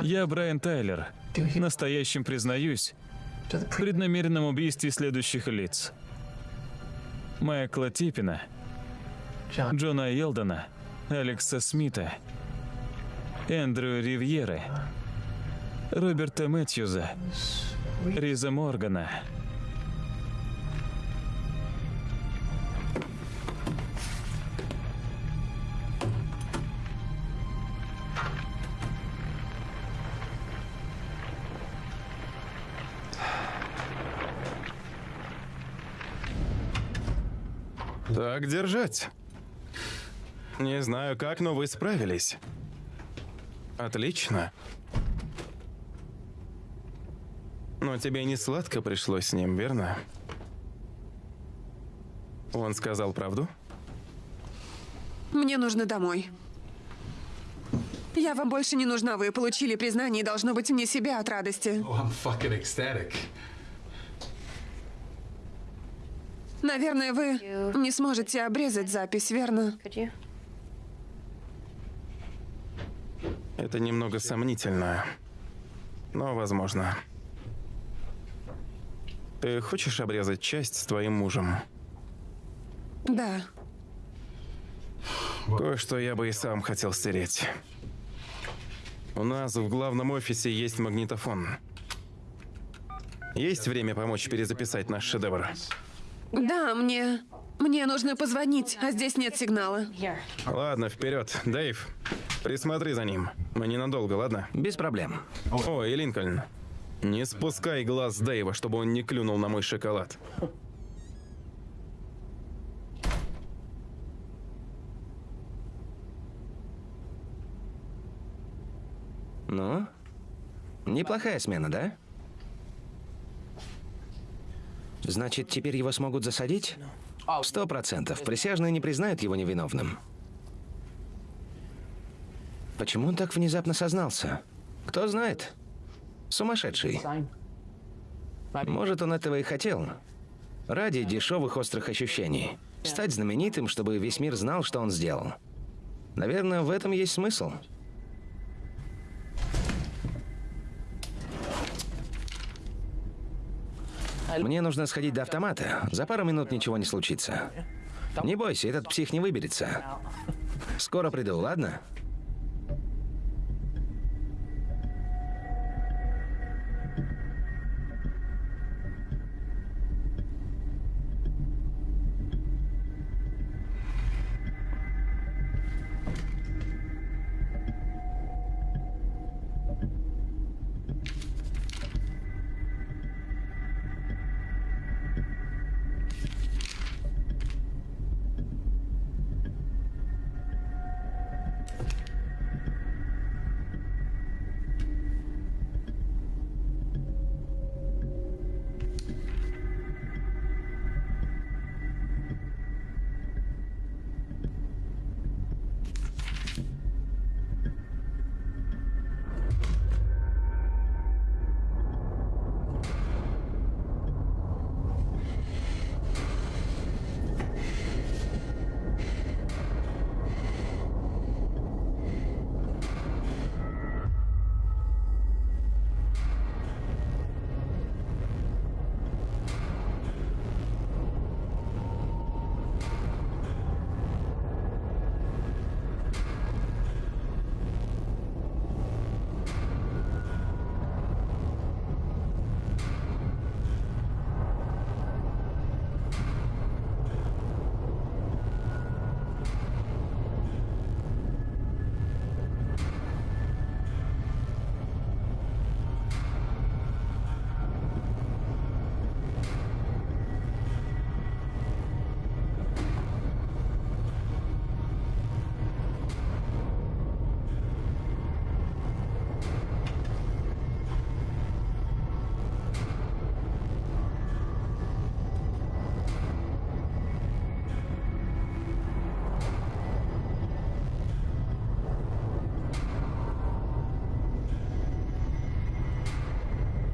D: Я Брайан Тайлер. Настоящим признаюсь в преднамеренном убийстве следующих лиц. Майкла Типпина,
F: John
D: Джона Елдона, Алекса Смита Эндрю Ривьеры, Роберта Мэтьюза, Риза Моргана.
B: Так держать. Не знаю как, но вы справились. Отлично. Но тебе не сладко пришлось с ним, верно? Он сказал правду?
C: Мне нужно домой. Я вам больше не нужна, вы получили признание и должно быть мне себя от радости.
G: Oh, I'm fucking ecstatic.
C: Наверное, вы не сможете обрезать запись, верно?
B: Это немного сомнительно. Но возможно. Ты хочешь обрезать часть с твоим мужем?
C: Да.
B: Кое-что я бы и сам хотел стереть. У нас в главном офисе есть магнитофон. Есть время помочь перезаписать наш шедевр?
C: Да, мне... Мне нужно позвонить, а здесь нет сигнала.
B: Ладно, вперед. Дэйв, присмотри за ним. Мы ненадолго, ладно?
A: Без проблем.
B: О, и Линкольн. Не спускай глаз с Дэйва, чтобы он не клюнул на мой шоколад.
A: Ну? Неплохая смена, да? Значит, теперь его смогут засадить? Сто процентов. Присяжные не признают его невиновным. Почему он так внезапно сознался? Кто знает? Сумасшедший. Может, он этого и хотел. Ради дешевых острых ощущений. Стать знаменитым, чтобы весь мир знал, что он сделал. Наверное, в этом есть смысл. Мне нужно сходить до автомата. За пару минут ничего не случится. Не бойся, этот псих не выберется. Скоро приду, ладно?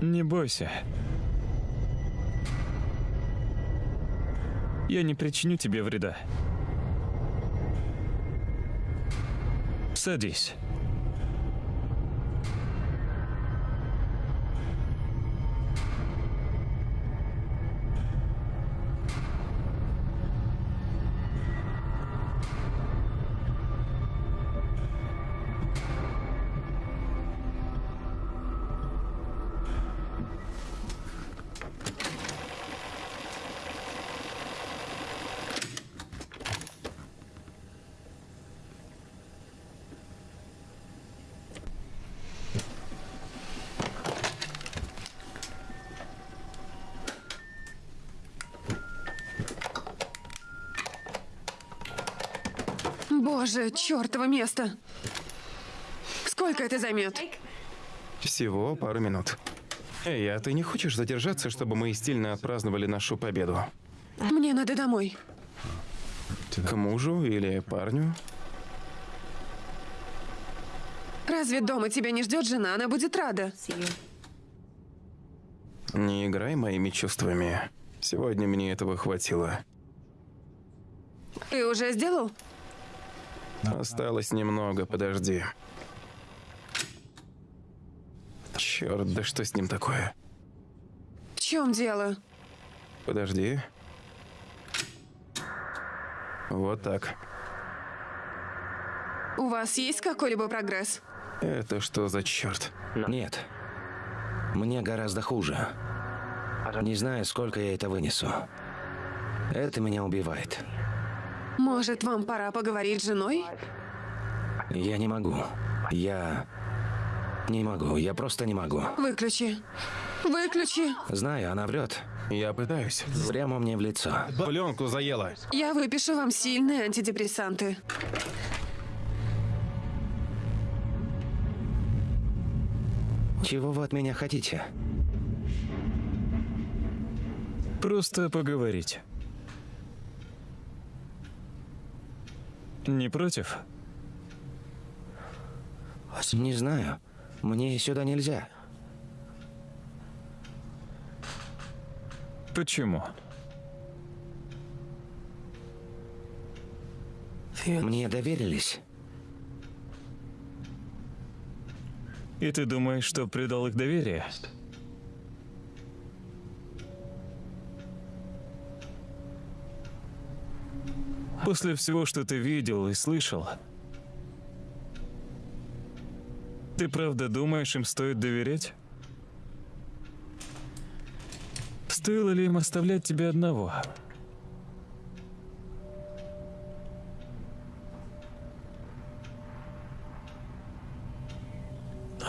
D: Не бойся. Я не причиню тебе вреда. Садись.
C: Боже, чертово место. Сколько это займет?
B: Всего пару минут. Эй, а ты не хочешь задержаться, чтобы мы стильно отпраздновали нашу победу?
C: Мне надо домой.
B: К мужу или парню?
C: Разве дома тебя не ждет жена? Она будет рада.
B: Не играй моими чувствами. Сегодня мне этого хватило.
C: Ты уже сделал?
B: Осталось немного, подожди. Черт, да что с ним такое?
C: В чем дело?
B: Подожди. Вот так.
C: У вас есть какой-либо прогресс?
B: Это что за черт?
A: Нет. Мне гораздо хуже. Не знаю, сколько я это вынесу. Это меня убивает.
C: Может, вам пора поговорить с женой?
A: Я не могу. Я... Не могу. Я просто не могу.
C: Выключи. Выключи.
A: Знаю, она врет.
B: Я пытаюсь.
A: Прямо мне в лицо.
B: Пленку заела.
C: Я выпишу вам сильные антидепрессанты.
A: Чего вы от меня хотите?
D: Просто поговорить. Не против?
A: Не знаю. Мне сюда нельзя.
D: Почему?
A: Мне доверились.
D: И ты думаешь, что предал их доверие? После всего, что ты видел и слышал, ты правда думаешь, им стоит доверять? Стоило ли им оставлять тебя одного?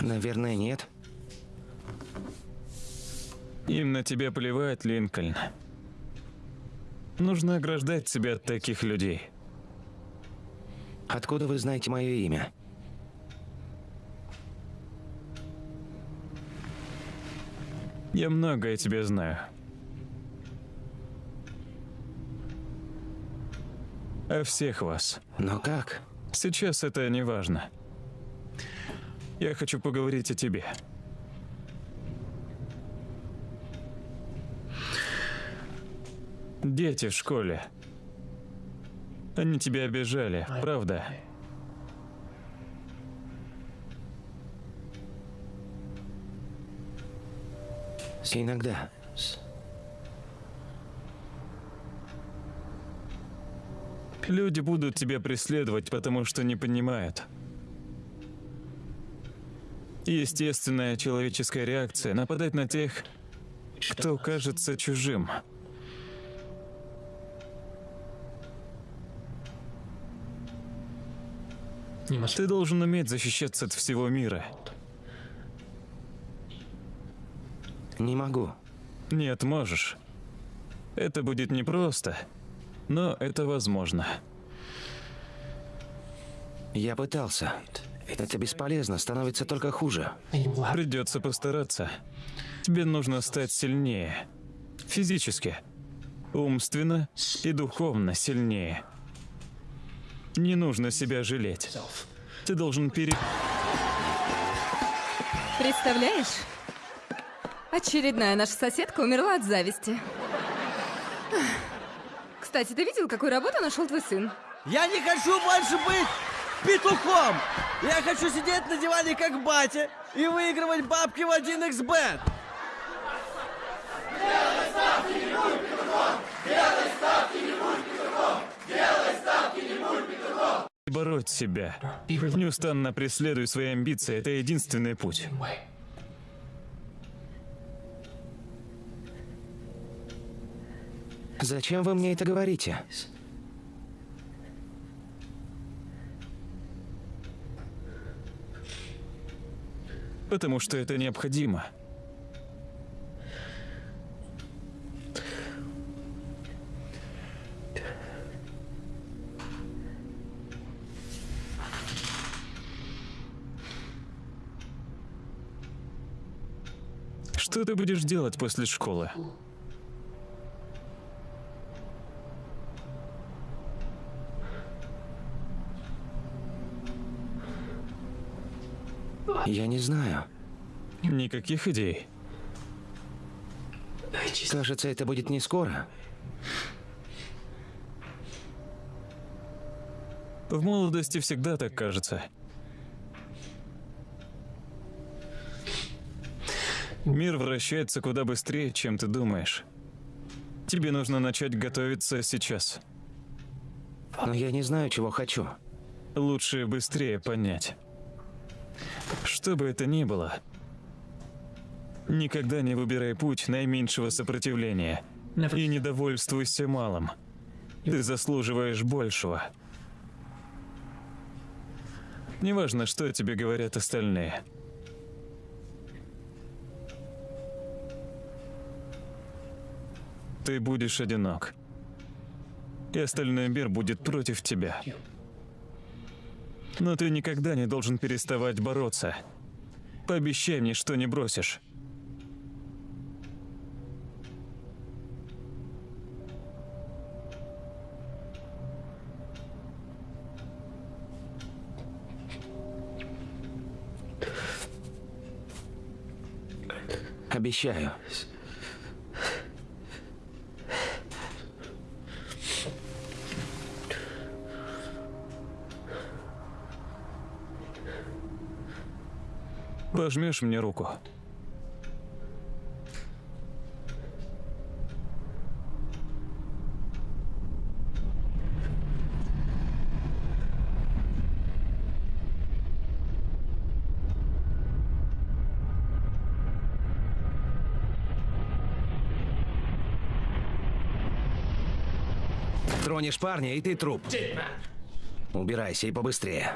A: Наверное, нет.
D: Им на тебя плевать, Линкольн. Нужно ограждать себя от таких людей.
A: Откуда вы знаете мое имя?
D: Я многое тебе знаю. О всех вас.
A: Но как?
D: Сейчас это не важно. Я хочу поговорить о тебе. Дети в школе. Они тебя обижали, правда?
A: Иногда.
D: Люди будут тебя преследовать, потому что не понимают. Естественная человеческая реакция – нападать на тех, кто кажется чужим. Ты должен уметь защищаться от всего мира.
A: Не могу.
D: Нет, можешь. Это будет непросто, но это возможно.
A: Я пытался. Это бесполезно, становится только хуже.
D: Придется постараться. Тебе нужно стать сильнее. Физически, умственно и духовно сильнее. Не нужно себя жалеть. Ты должен пере...
H: Представляешь? Очередная наша соседка умерла от зависти. Кстати, ты видел, какую работу нашел твой сын?
I: Я не хочу больше быть петухом! Я хочу сидеть на диване как батя и выигрывать бабки в 1xbet!
J: Делай ставки, не будь петухом! Делай ставки, не будь петухом! Делай ставки, не будь петухом!
D: Бороть себя. Неустанно преследуй свои амбиции. Это единственный путь.
A: Зачем вы мне это говорите?
D: Потому что это необходимо. Что ты будешь делать после школы?
A: Я не знаю.
D: Никаких идей.
A: Кажется, это будет не скоро.
D: В молодости всегда так кажется. Мир вращается куда быстрее, чем ты думаешь. Тебе нужно начать готовиться сейчас.
A: Но я не знаю, чего хочу.
D: Лучше быстрее понять. Что бы это ни было, никогда не выбирай путь наименьшего сопротивления и не довольствуйся малым. Ты заслуживаешь большего. Неважно, что тебе говорят остальные. Ты будешь одинок. И остальной мир будет против тебя. Но ты никогда не должен переставать бороться. Пообещай мне, что не бросишь.
A: Обещаю.
D: Пожмешь мне руку?
A: Тронешь парня, и ты труп. Убирайся и побыстрее.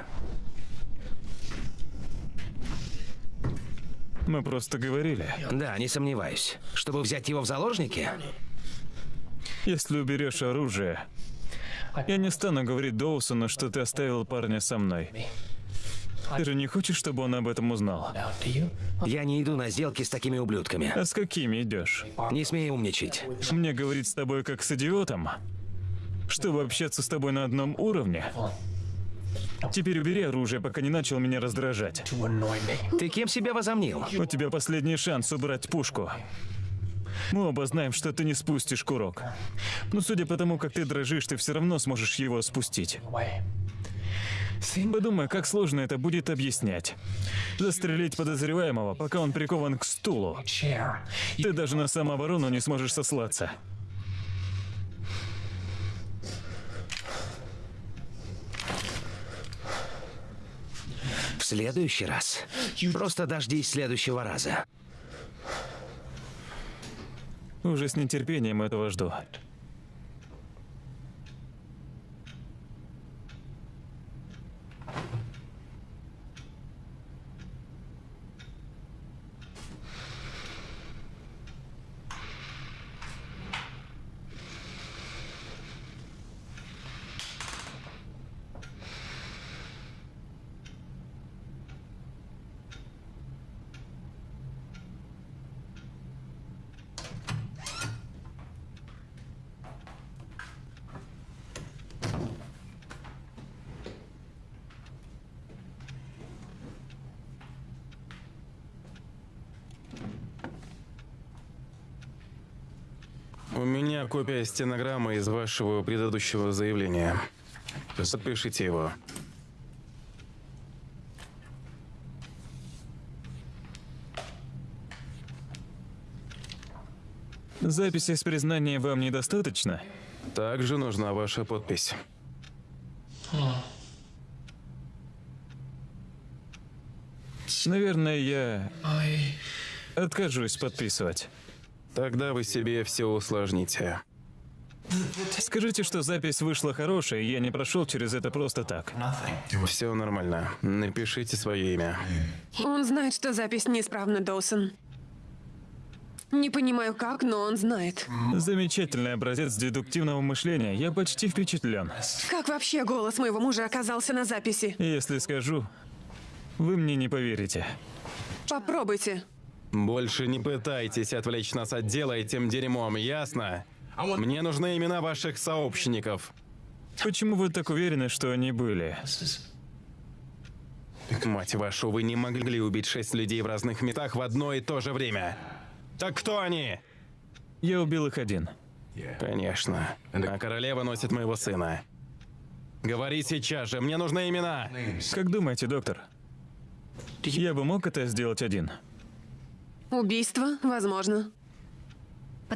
D: Мы просто говорили.
A: Да, не сомневаюсь. Чтобы взять его в заложники?
D: Если уберешь оружие, я не стану говорить Доусону, что ты оставил парня со мной. Ты же не хочешь, чтобы он об этом узнал?
A: Я не иду на сделки с такими ублюдками.
D: А с какими идешь?
A: Не смей умничать.
D: Мне говорить с тобой как с идиотом? Чтобы общаться с тобой на одном уровне? Теперь убери оружие, пока не начал меня раздражать.
A: Ты кем себя возомнил?
D: У тебя последний шанс убрать пушку. Мы оба знаем, что ты не спустишь курок. Но судя по тому, как ты дрожишь, ты все равно сможешь его спустить. Подумай, как сложно это будет объяснять. Застрелить подозреваемого, пока он прикован к стулу. Ты даже на самооборону не сможешь сослаться.
A: В следующий раз. Просто дождись следующего раза.
D: Уже с нетерпением этого жду.
B: У меня копия стенограммы из вашего предыдущего заявления. Подпишите его.
D: Записи с признанием вам недостаточно?
B: Также нужна ваша подпись.
D: Наверное, я откажусь подписывать.
B: Тогда вы себе все усложните.
D: Скажите, что запись вышла хорошая, и я не прошел через это просто так.
B: Все нормально. Напишите свое имя.
C: Он знает, что запись неисправна, Доусон. Не понимаю как, но он знает.
D: Замечательный образец дедуктивного мышления. Я почти впечатлен.
C: Как вообще голос моего мужа оказался на записи?
D: Если скажу, вы мне не поверите.
C: Попробуйте.
B: Больше не пытайтесь отвлечь нас от дела этим дерьмом, ясно? Мне нужны имена ваших сообщников.
D: Почему вы так уверены, что они были?
B: Мать вашу, вы не могли убить шесть людей в разных местах в одно и то же время. Так кто они?
D: Я убил их один.
B: Конечно. А королева носит моего сына. Говори сейчас же, мне нужны имена.
D: Как думаете, доктор? Я бы мог это сделать один?
C: Убийство? Возможно.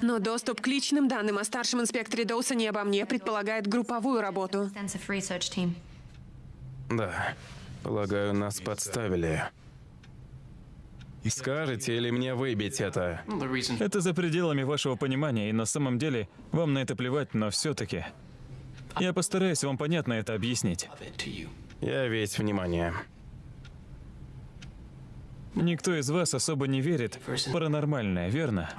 C: Но доступ к личным данным о старшем инспекторе Доусоне обо мне предполагает групповую работу.
B: Да. Полагаю, нас подставили. Скажете или мне выбить это?
D: Это за пределами вашего понимания, и на самом деле вам на это плевать, но все-таки. Я постараюсь вам понятно это объяснить.
B: Я весь внимание.
D: Никто из вас особо не верит в паранормальное, верно?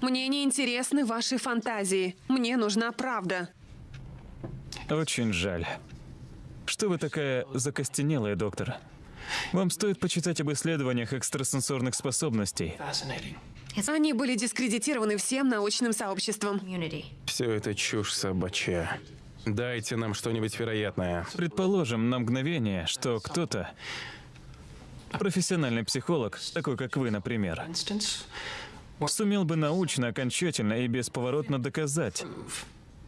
C: Мне не интересны ваши фантазии. Мне нужна правда.
D: Очень жаль. Что вы такая закостенелая, доктор? Вам стоит почитать об исследованиях экстрасенсорных способностей.
C: Они были дискредитированы всем научным сообществом.
B: Все это чушь собачья. Дайте нам что-нибудь вероятное.
D: Предположим на мгновение, что кто-то, профессиональный психолог, такой как вы, например, сумел бы научно, окончательно и бесповоротно доказать,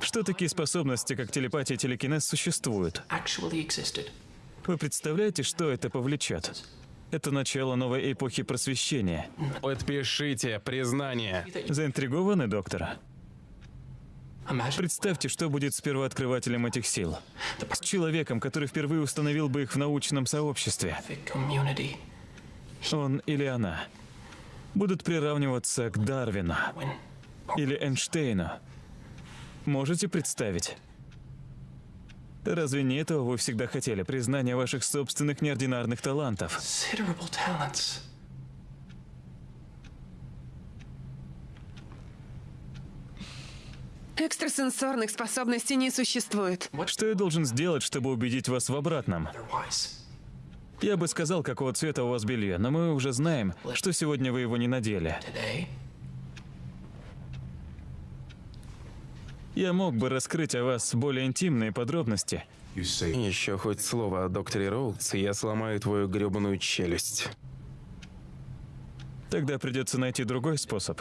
D: что такие способности, как телепатия и телекинез, существуют. Вы представляете, что это повлечет? Это начало новой эпохи просвещения.
B: Подпишите признание.
D: Заинтригованы, доктор? Представьте, что будет с первооткрывателем этих сил. С человеком, который впервые установил бы их в научном сообществе. Он или она будут приравниваться к Дарвину или Эйнштейну. Можете представить? Разве не этого вы всегда хотели? Признание ваших собственных неординарных талантов.
C: Экстрасенсорных способностей не существует.
D: Что я должен сделать, чтобы убедить вас в обратном? Я бы сказал, какого цвета у вас белье, но мы уже знаем, что сегодня вы его не надели. Я мог бы раскрыть о вас более интимные подробности.
B: Еще хоть слово о докторе Роудс, и я сломаю твою гребаную челюсть.
D: Тогда придется найти другой способ.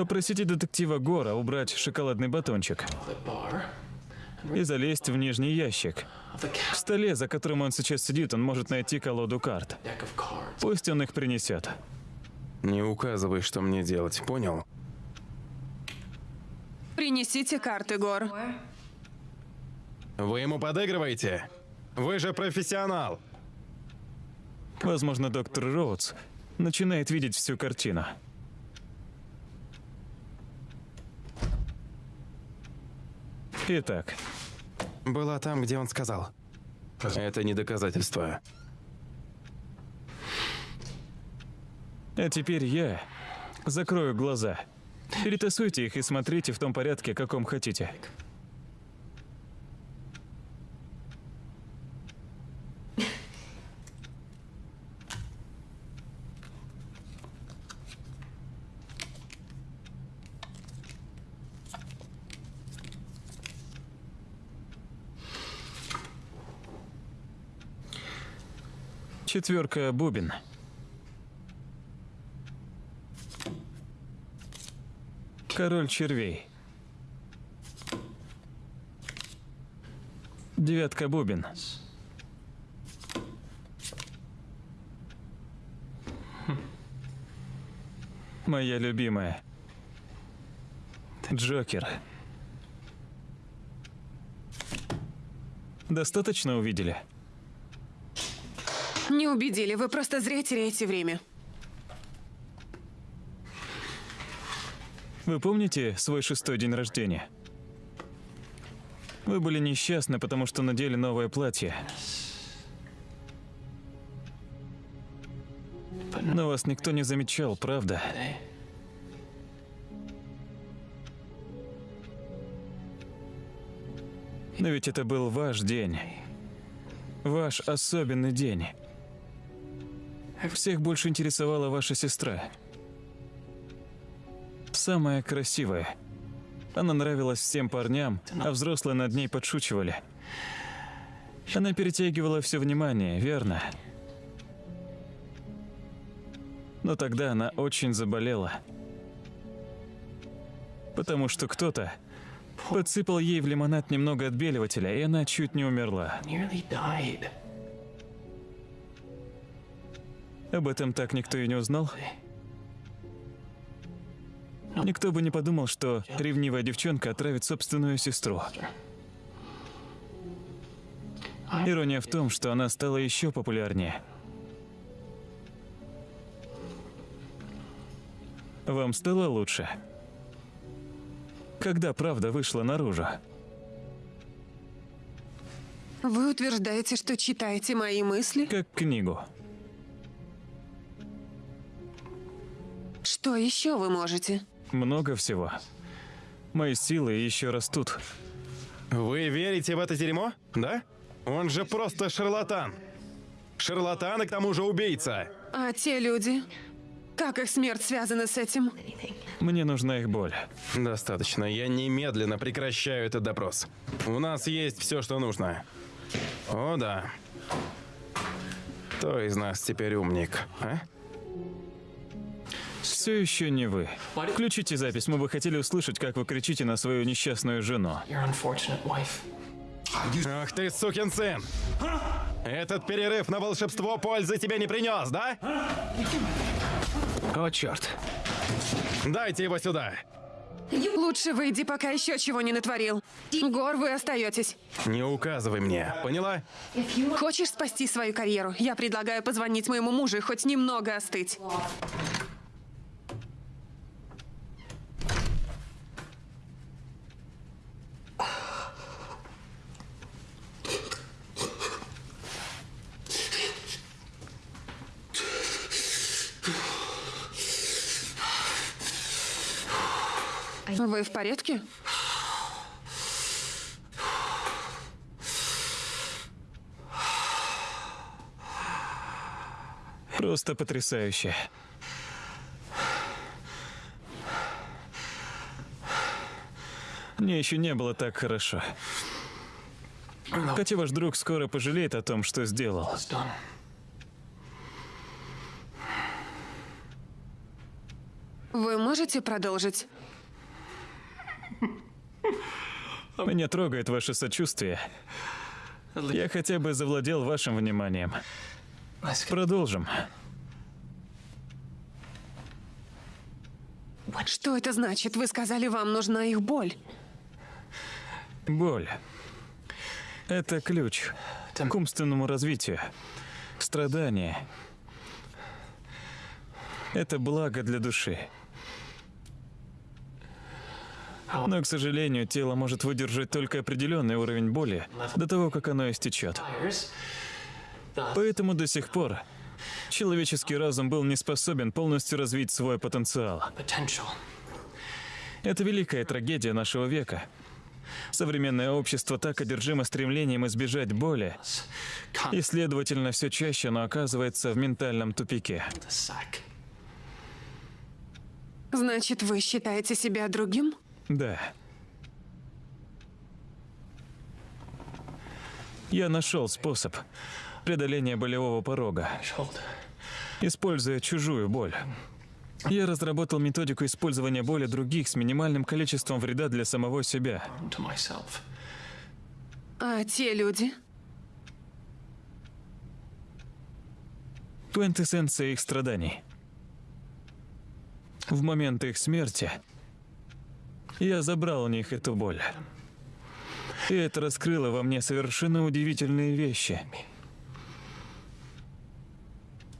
D: Попросите детектива Гора убрать шоколадный батончик и залезть в нижний ящик. В столе, за которым он сейчас сидит, он может найти колоду карт. Пусть он их принесет.
B: Не указывай, что мне делать, понял?
C: Принесите карты, Гор.
B: Вы ему подыгрываете? Вы же профессионал.
D: Возможно, доктор Роудс начинает видеть всю картину. Итак.
B: Была там, где он сказал. Это не доказательство.
D: А теперь я закрою глаза. Перетасуйте их и смотрите в том порядке, каком хотите. Четверка бубен. Король червей. Девятка бубен. Моя любимая. Джокер. Достаточно увидели?
C: Не убедили, вы просто зря теряете время.
D: Вы помните свой шестой день рождения? Вы были несчастны, потому что надели новое платье. Но вас никто не замечал, правда? Но ведь это был ваш день. Ваш особенный день. Всех больше интересовала ваша сестра. Самая красивая. Она нравилась всем парням, а взрослые над ней подшучивали. Она перетягивала все внимание, верно? Но тогда она очень заболела. Потому что кто-то подсыпал ей в лимонад немного отбеливателя, и она чуть не умерла. Об этом так никто и не узнал. Никто бы не подумал, что ревнивая девчонка отравит собственную сестру. Ирония в том, что она стала еще популярнее. Вам стало лучше? Когда правда вышла наружу?
C: Вы утверждаете, что читаете мои мысли?
D: Как книгу.
C: Что еще вы можете?
D: Много всего. Мои силы еще растут.
B: Вы верите в это дерьмо? Да? Он же просто шарлатан. Шарлатан и к тому же убийца.
C: А те люди? Как их смерть связана с этим?
D: Мне нужна их боль.
B: Достаточно. Я немедленно прекращаю этот допрос. У нас есть все, что нужно. О, да. Кто из нас теперь умник, а?
D: Все еще не вы. Включите запись, мы бы хотели услышать, как вы кричите на свою несчастную жену.
B: Ах ты, сукин сын! Этот перерыв на волшебство пользы тебе не принес, да?
A: О, черт.
B: Дайте его сюда.
C: Лучше выйди, пока еще чего не натворил. Гор, вы остаетесь.
B: Не указывай мне, поняла?
C: Хочешь спасти свою карьеру? Я предлагаю позвонить моему мужу и хоть немного остыть. Вы в порядке?
D: Просто потрясающе. Мне еще не было так хорошо. Хотя ваш друг скоро пожалеет о том, что сделал.
C: Вы можете продолжить?
D: Меня трогает ваше сочувствие. Я хотя бы завладел вашим вниманием. Продолжим.
C: Что это значит? Вы сказали, вам нужна их боль.
D: Боль. Это ключ к умственному развитию. Страдание. Это благо для души. Но, к сожалению, тело может выдержать только определенный уровень боли до того, как оно истечет. Поэтому до сих пор человеческий разум был не способен полностью развить свой потенциал. Это великая трагедия нашего века. Современное общество так одержимо стремлением избежать боли, и, следовательно, все чаще оно оказывается в ментальном тупике.
C: Значит, вы считаете себя другим?
D: Да. Я нашел способ преодоления болевого порога, используя чужую боль. Я разработал методику использования боли других с минимальным количеством вреда для самого себя.
C: А те люди?
D: Квинтэссенция их страданий. В момент их смерти я забрал у них эту боль. И это раскрыло во мне совершенно удивительные вещи.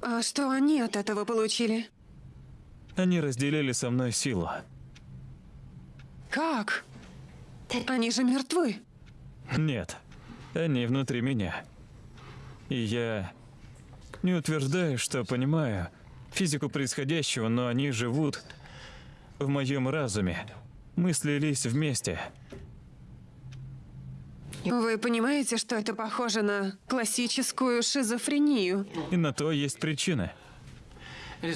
C: А что они от этого получили?
D: Они разделили со мной силу.
C: Как? Они же мертвы.
D: Нет, они внутри меня. И я не утверждаю, что понимаю физику происходящего, но они живут в моем разуме. Мы слились вместе.
C: Вы понимаете, что это похоже на классическую шизофрению?
D: И на то есть причины.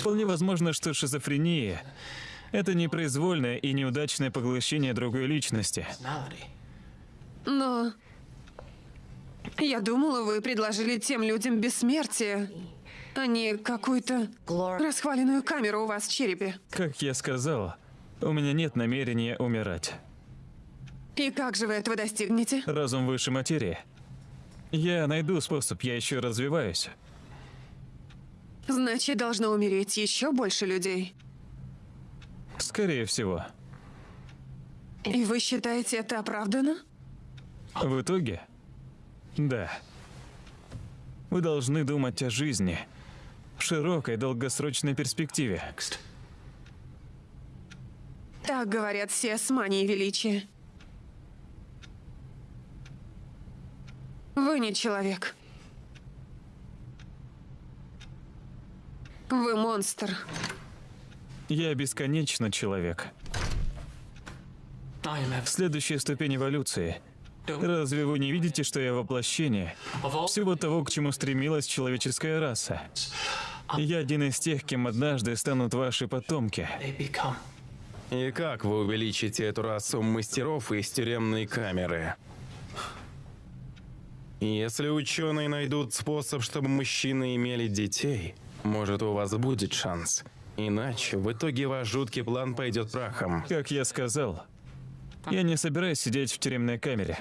D: Вполне возможно, что шизофрения — это непроизвольное и неудачное поглощение другой личности.
C: Но... Я думала, вы предложили тем людям бессмертие, а не какую-то расхваленную камеру у вас в черепе.
D: Как я сказал, у меня нет намерения умирать.
C: И как же вы этого достигнете?
D: Разум выше материи. Я найду способ, я еще развиваюсь.
C: Значит, должно умереть еще больше людей.
D: Скорее всего.
C: И вы считаете это оправдано?
D: В итоге? Да. Вы должны думать о жизни в широкой долгосрочной перспективе.
C: Так говорят все с манией величия. Вы не человек. Вы монстр.
D: Я бесконечно человек. Следующая ступень эволюции. Разве вы не видите, что я воплощение всего того, к чему стремилась человеческая раса? Я один из тех, кем однажды станут ваши потомки.
B: И как вы увеличите эту расу мастеров из тюремной камеры? Если ученые найдут способ, чтобы мужчины имели детей, может, у вас будет шанс. Иначе в итоге ваш жуткий план пойдет прахом.
D: Как я сказал, я не собираюсь сидеть в тюремной камере.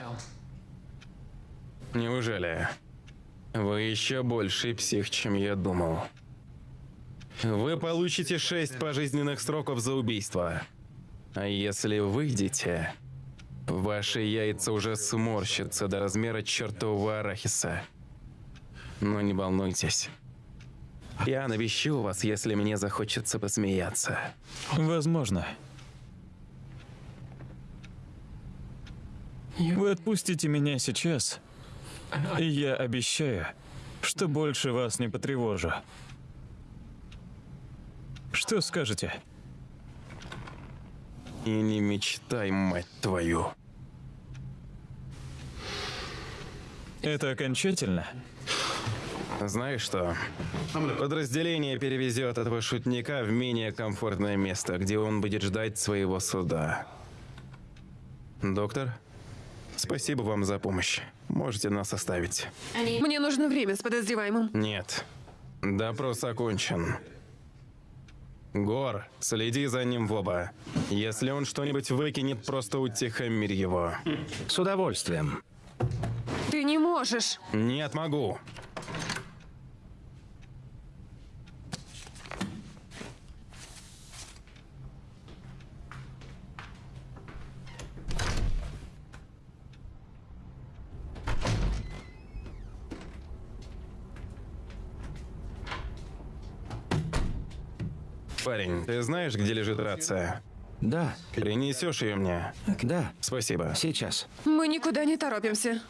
B: Неужели? Вы еще больше псих, чем я думал. Вы получите шесть пожизненных сроков за убийство. А если выйдете, Ваши яйца уже сморщатся до размера чертового арахиса. Но не волнуйтесь. Я навещу вас, если мне захочется посмеяться.
D: Возможно. Вы отпустите меня сейчас, и я обещаю, что больше вас не потревожу. Что скажете?
B: И не мечтай, мать твою.
D: Это окончательно?
B: Знаешь что? Подразделение перевезет этого шутника в менее комфортное место, где он будет ждать своего суда. Доктор, спасибо вам за помощь. Можете нас оставить.
C: Мне нужно время с подозреваемым.
B: Нет. Допрос окончен. Гор, следи за ним в оба. Если он что-нибудь выкинет, просто утихомирь его.
A: С удовольствием.
C: Ты не можешь.
B: Нет, могу. Парень, ты знаешь, где лежит рация?
A: Да.
B: Принесешь ее мне?
A: Да.
B: Спасибо.
A: Сейчас.
C: Мы никуда не торопимся.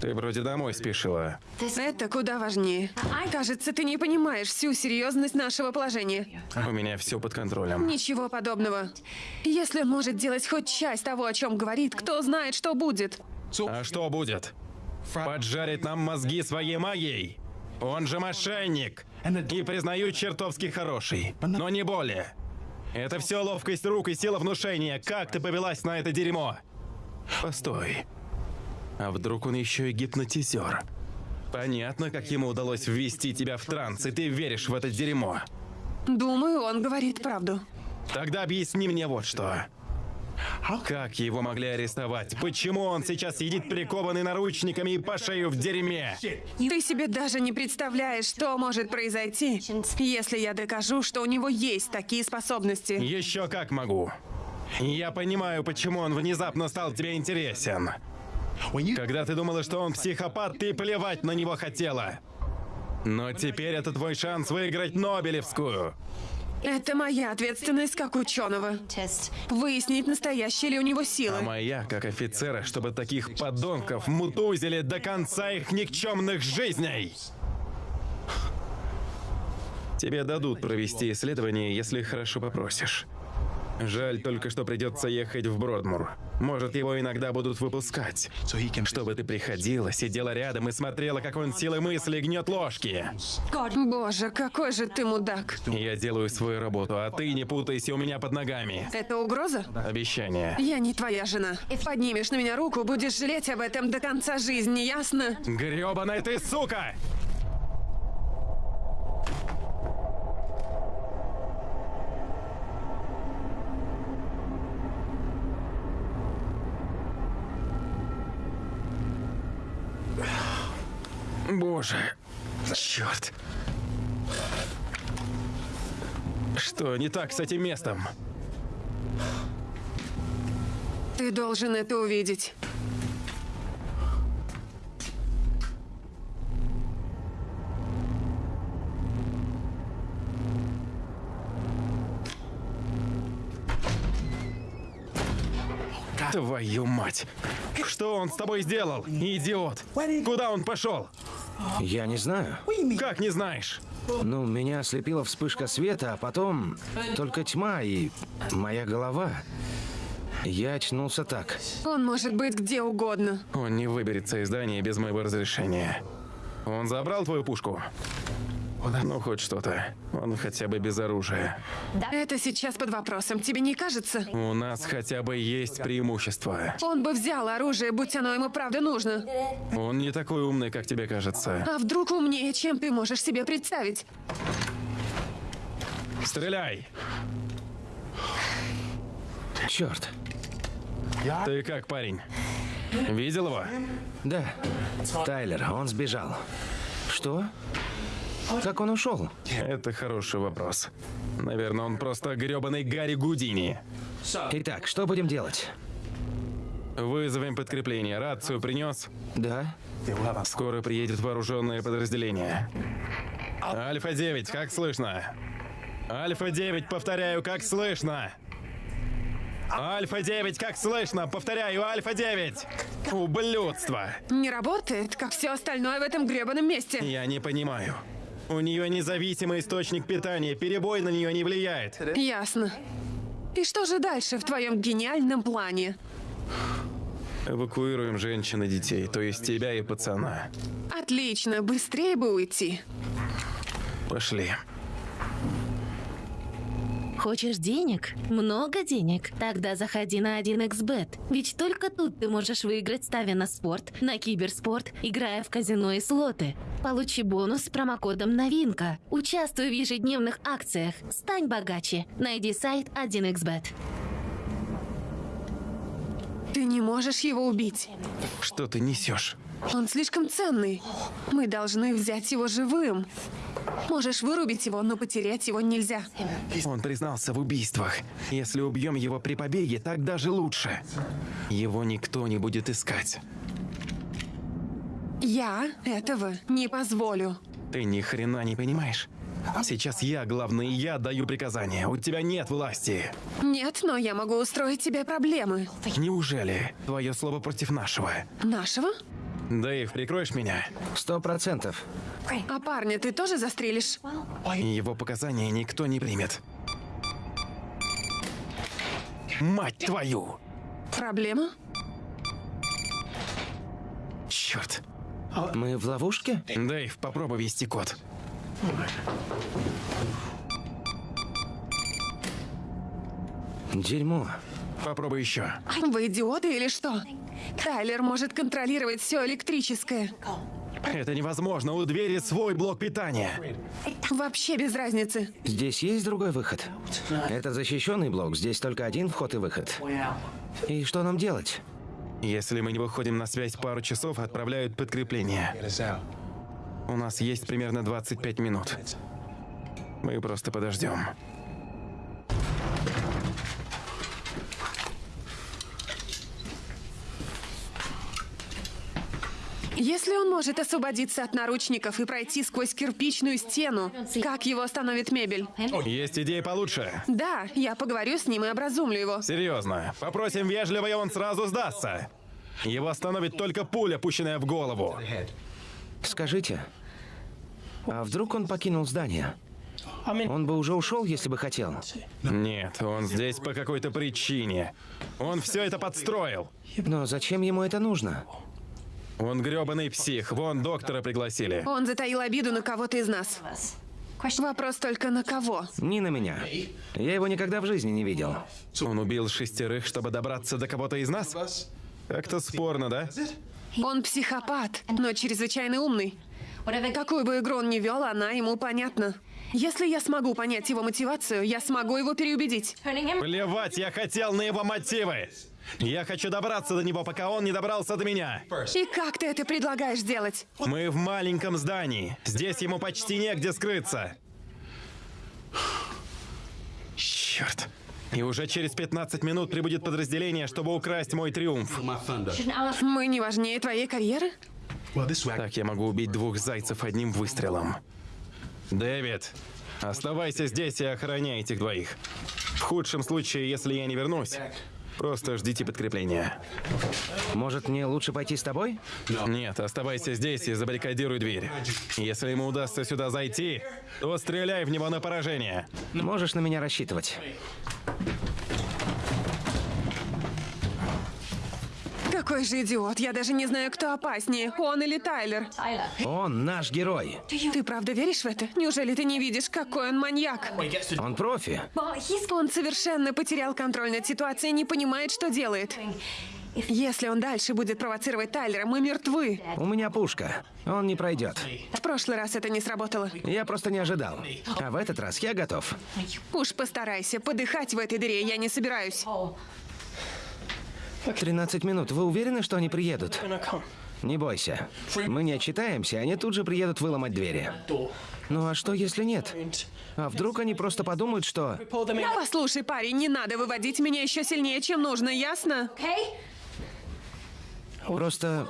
B: Ты вроде домой спешила.
C: Это куда важнее. Кажется, ты не понимаешь всю серьезность нашего положения.
B: У меня все под контролем.
C: Ничего подобного. Если он может делать хоть часть того, о чем говорит, кто знает, что будет.
B: А что будет? Поджарить нам мозги своей магией? Он же мошенник. И признаю чертовски хороший. Но не более. Это все ловкость рук и сила внушения. Как ты повелась на это дерьмо? Постой. А вдруг он еще и гипнотизер? Понятно, как ему удалось ввести тебя в транс, и ты веришь в это дерьмо.
C: Думаю, он говорит правду.
B: Тогда объясни мне вот что. Как его могли арестовать? Почему он сейчас сидит прикованный наручниками и по шею в дерьме?
C: Ты себе даже не представляешь, что может произойти, если я докажу, что у него есть такие способности.
B: Еще как могу. Я понимаю, почему он внезапно стал тебе интересен. Когда ты думала, что он психопат, ты плевать на него хотела. Но теперь это твой шанс выиграть Нобелевскую.
C: Это моя ответственность как ученого. Выяснить, настоящие ли у него силы.
B: А моя, как офицера, чтобы таких подонков мутузили до конца их никчемных жизней. Тебе дадут провести исследование, если хорошо попросишь. Жаль только, что придется ехать в Бродмур. Может, его иногда будут выпускать. Чтобы ты приходила, сидела рядом и смотрела, как он силой мысли гнет ложки.
C: Боже, какой же ты мудак.
B: Я делаю свою работу, а ты не путайся у меня под ногами.
C: Это угроза?
B: Обещание.
C: Я не твоя жена. Поднимешь на меня руку, будешь жалеть об этом до конца жизни, ясно?
B: Гребаная ты сука! Боже, черт. Что не так с этим местом?
C: Ты должен это увидеть.
B: Твою мать! Что он с тобой сделал, идиот? Куда он пошел?
A: Я не знаю.
B: Как не знаешь?
A: Ну, меня ослепила вспышка света, а потом только тьма и моя голова. Я очнулся так.
C: Он может быть где угодно.
B: Он не выберется из здания без моего разрешения. Он забрал твою пушку? Ну, хоть что-то. Он хотя бы без оружия.
C: Это сейчас под вопросом, тебе не кажется?
B: У нас хотя бы есть преимущество.
C: Он бы взял оружие, будь оно ему правда нужно.
B: Он не такой умный, как тебе кажется.
C: А вдруг умнее, чем ты можешь себе представить?
B: Стреляй!
A: Черт.
B: Ты как, парень? Видел его?
A: Да. Тайлер, он сбежал. Что? Как он ушел?
B: Это хороший вопрос. Наверное, он просто гребаный Гарри Гудини.
A: Итак, что будем делать?
B: Вызовем подкрепление. Рацию принес?
A: Да.
B: Скоро приедет вооруженное подразделение. Альфа-9, как слышно? Альфа-9, повторяю, как слышно? Альфа-9, как слышно? Повторяю, Альфа-9! Ублюдство!
C: Не работает, как все остальное в этом гребаном месте.
B: Я не понимаю. У нее независимый источник питания, перебой на нее не влияет.
C: Ясно. И что же дальше в твоем гениальном плане?
B: Эвакуируем женщин и детей, то есть тебя и пацана.
C: Отлично, быстрее бы уйти.
B: Пошли.
E: Хочешь денег? Много денег? Тогда заходи на 1xbet. Ведь только тут ты можешь выиграть, ставя на спорт, на киберспорт, играя в казино и слоты. Получи бонус с промокодом «Новинка». Участвуй в ежедневных акциях. Стань богаче. Найди сайт 1xbet.
C: Ты не можешь его убить.
B: Что ты несешь?
C: Он слишком ценный. Мы должны взять его живым. Можешь вырубить его, но потерять его нельзя.
B: Он признался в убийствах. Если убьем его при побеге, так даже лучше. Его никто не будет искать.
C: Я этого не позволю.
B: Ты ни хрена не понимаешь. Сейчас я главный, я даю приказания. У тебя нет власти.
C: Нет, но я могу устроить тебе проблемы.
B: Неужели? Твое слово против нашего.
C: Нашего?
B: Дэйв, прикроешь меня?
A: Сто процентов.
C: А парня ты тоже застрелишь?
B: Его показания никто не примет. Мать твою!
C: Проблема?
B: Черт.
A: Мы в ловушке?
B: Дэйв, попробуй ввести код.
A: Дерьмо.
B: Попробуй еще.
C: Вы идиоты или что? Тайлер может контролировать все электрическое.
B: Это невозможно. У двери свой блок питания.
C: Вообще без разницы.
A: Здесь есть другой выход. Это защищенный блок. Здесь только один вход и выход. И что нам делать?
B: Если мы не выходим на связь пару часов, отправляют подкрепление. У нас есть примерно 25 минут. Мы просто подождем.
C: Если он может освободиться от наручников и пройти сквозь кирпичную стену, как его остановит мебель?
B: Есть идеи получше?
C: Да, я поговорю с ним и образумлю его.
B: Серьезно. Попросим вежливо, и он сразу сдастся. Его остановит только пуля, пущенная в голову.
A: Скажите, а вдруг он покинул здание? Он бы уже ушел, если бы хотел.
B: Нет, он здесь по какой-то причине. Он все это подстроил.
A: Но зачем ему это нужно?
B: Он грёбаный псих. Вон доктора пригласили.
C: Он затаил обиду на кого-то из нас. Вопрос только на кого?
A: Не на меня. Я его никогда в жизни не видел.
B: Он убил шестерых, чтобы добраться до кого-то из нас? Как-то спорно, да?
C: Он психопат, но чрезвычайно умный. Какую бы игру он ни вел, она ему понятна. Если я смогу понять его мотивацию, я смогу его переубедить.
B: Плевать, я хотел на его мотивы. Я хочу добраться до него, пока он не добрался до меня.
C: И как ты это предлагаешь делать?
B: Мы в маленьком здании. Здесь ему почти негде скрыться. Черт. И уже через 15 минут прибудет подразделение, чтобы украсть мой триумф.
C: Мы не важнее твоей карьеры?
B: Так я могу убить двух зайцев одним выстрелом. Дэвид, оставайся здесь и охраняй этих двоих. В худшем случае, если я не вернусь, просто ждите подкрепления.
A: Может, мне лучше пойти с тобой?
B: Нет, оставайся здесь и забаррикадируй дверь. Если ему удастся сюда зайти, то стреляй в него на поражение.
A: Можешь на меня рассчитывать.
C: Какой же идиот. Я даже не знаю, кто опаснее, он или Тайлер.
A: Он наш герой.
C: Ты правда веришь в это? Неужели ты не видишь, какой он маньяк?
A: Он профи.
C: Он совершенно потерял контроль над ситуацией и не понимает, что делает. Если он дальше будет провоцировать Тайлера, мы мертвы.
A: У меня пушка. Он не пройдет.
C: В прошлый раз это не сработало.
A: Я просто не ожидал. А в этот раз я готов.
C: Уж постарайся. Подыхать в этой дыре я не собираюсь.
A: 13 минут. Вы уверены, что они приедут? Не бойся. Мы не отчитаемся, они тут же приедут выломать двери. Ну а что, если нет? А вдруг они просто подумают, что...
C: Послушай, парень, не надо выводить меня еще сильнее, чем нужно, ясно?
A: Просто...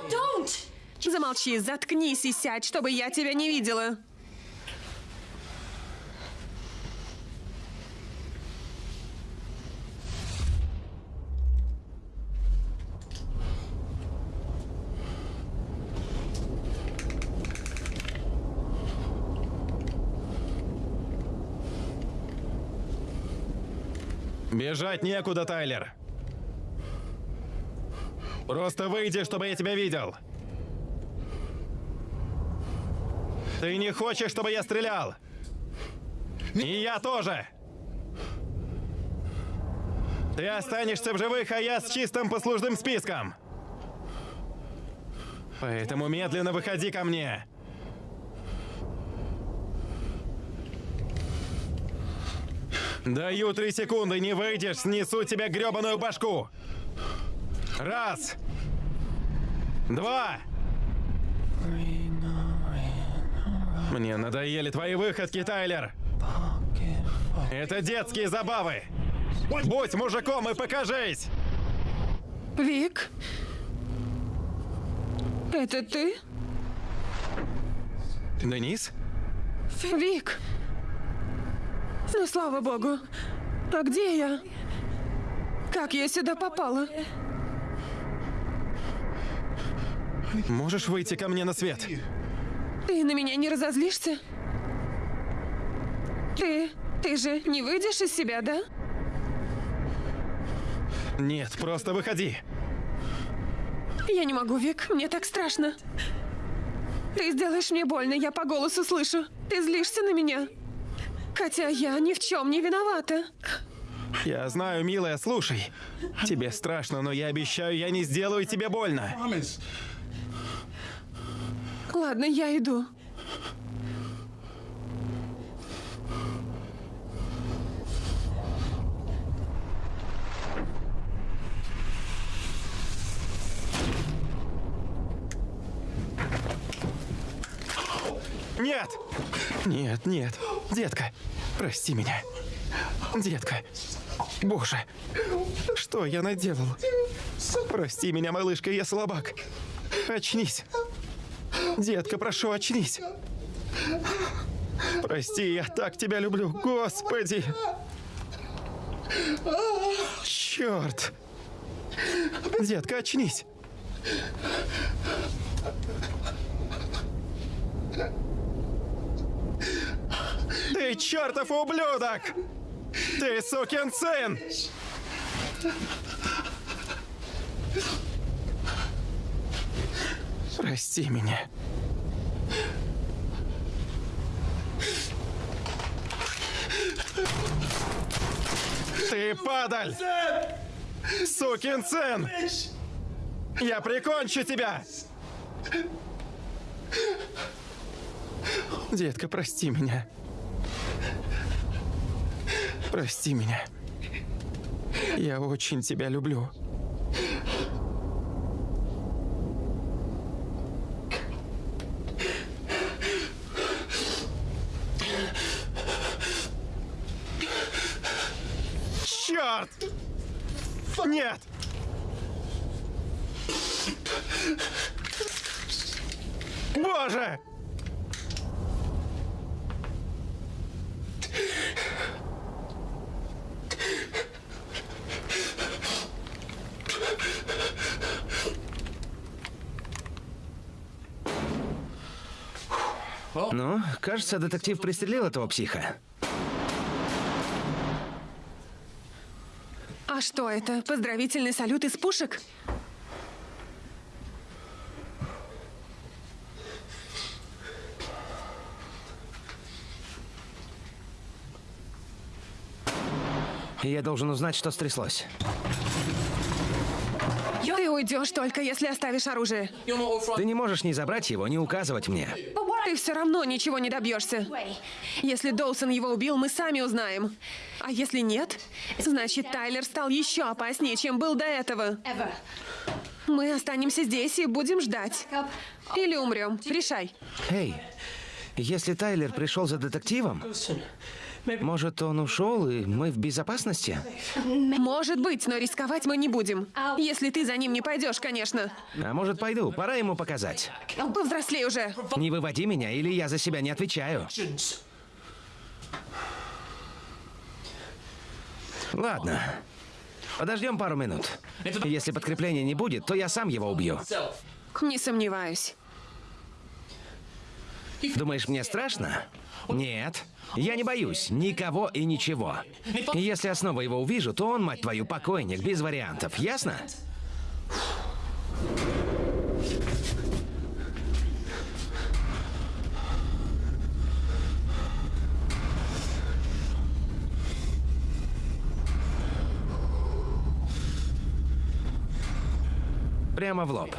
C: Замолчи, заткнись и сядь, чтобы я тебя не видела.
B: Бежать некуда, Тайлер. Просто выйди, чтобы я тебя видел. Ты не хочешь, чтобы я стрелял? И я тоже. Ты останешься в живых, а я с чистым послужным списком. Поэтому медленно выходи ко мне. Даю три секунды, не выйдешь, снесу тебе гребаную башку. Раз. Два. Мне надоели твои выходки, Тайлер. Это детские забавы. Будь мужиком и покажись.
C: Вик? Это ты?
B: Денис?
C: Вик? Ну, слава богу. А где я? Как я сюда попала?
B: Можешь выйти ко мне на свет?
C: Ты на меня не разозлишься? Ты... ты же не выйдешь из себя, да?
B: Нет, просто выходи.
C: Я не могу, Вик. Мне так страшно. Ты сделаешь мне больно, я по голосу слышу. Ты злишься на меня. Хотя я ни в чем не виновата.
B: Я знаю, милая, слушай. Тебе страшно, но я обещаю, я не сделаю тебе больно.
C: Ладно, я иду.
B: Нет! Нет, нет. Детка, прости меня. Детка. Боже, что я наделал? Прости меня, малышка, я слабак. Очнись. Детка, прошу, очнись. Прости, я так тебя люблю. Господи. Черт. Детка, очнись. Ты чертов ублюдок! Ты сукин сын! Прости меня. Ты падаль! Сукин сын! Я прикончу тебя! Детка, прости меня. Прости меня. Я очень тебя люблю. Черт! Нет! Боже!
A: Ну, кажется, детектив пристрелил этого психа.
C: А что это? Поздравительный салют из пушек?
A: Я должен узнать, что стряслось.
C: Ты уйдешь только если оставишь оружие.
A: Ты не можешь ни забрать его, ни указывать мне.
C: Ты все равно ничего не добьешься. Если Доусон его убил, мы сами узнаем. А если нет, значит Тайлер стал еще опаснее, чем был до этого. Мы останемся здесь и будем ждать. Или умрем. Решай.
A: Эй, если Тайлер пришел за детективом, может, он ушел, и мы в безопасности?
C: Может быть, но рисковать мы не будем. Если ты за ним не пойдешь, конечно.
A: А может, пойду? Пора ему показать.
C: Повзрослей уже.
A: Не выводи меня, или я за себя не отвечаю. Ладно. Подождем пару минут. Если подкрепления не будет, то я сам его убью.
C: Не сомневаюсь.
A: Думаешь, мне страшно? Нет. Я не боюсь никого и ничего. Если я снова его увижу, то он, мать твою, покойник, без вариантов. Ясно? Прямо в лоб.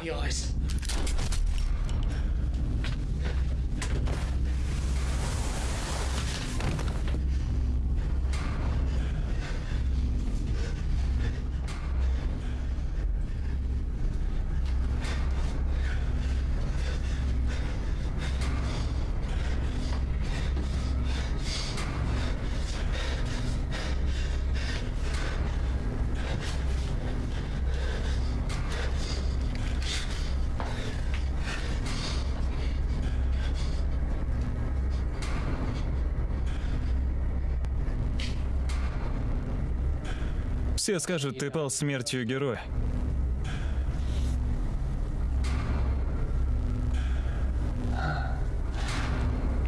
D: Все скажут, ты пал смертью героя.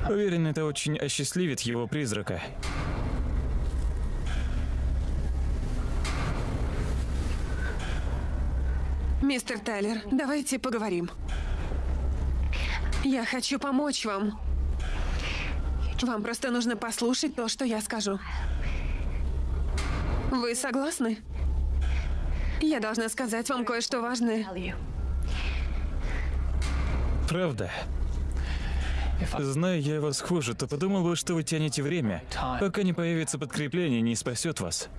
D: Уверен, это очень осчастливит его призрака.
C: Мистер Тайлер, давайте поговорим. Я хочу помочь вам. Вам просто нужно послушать то, что я скажу. Вы согласны? Я должна сказать вам кое-что важное.
D: Правда? Зная я вас хуже, то подумал бы, что вы тянете время, пока не появится подкрепление, не спасет вас.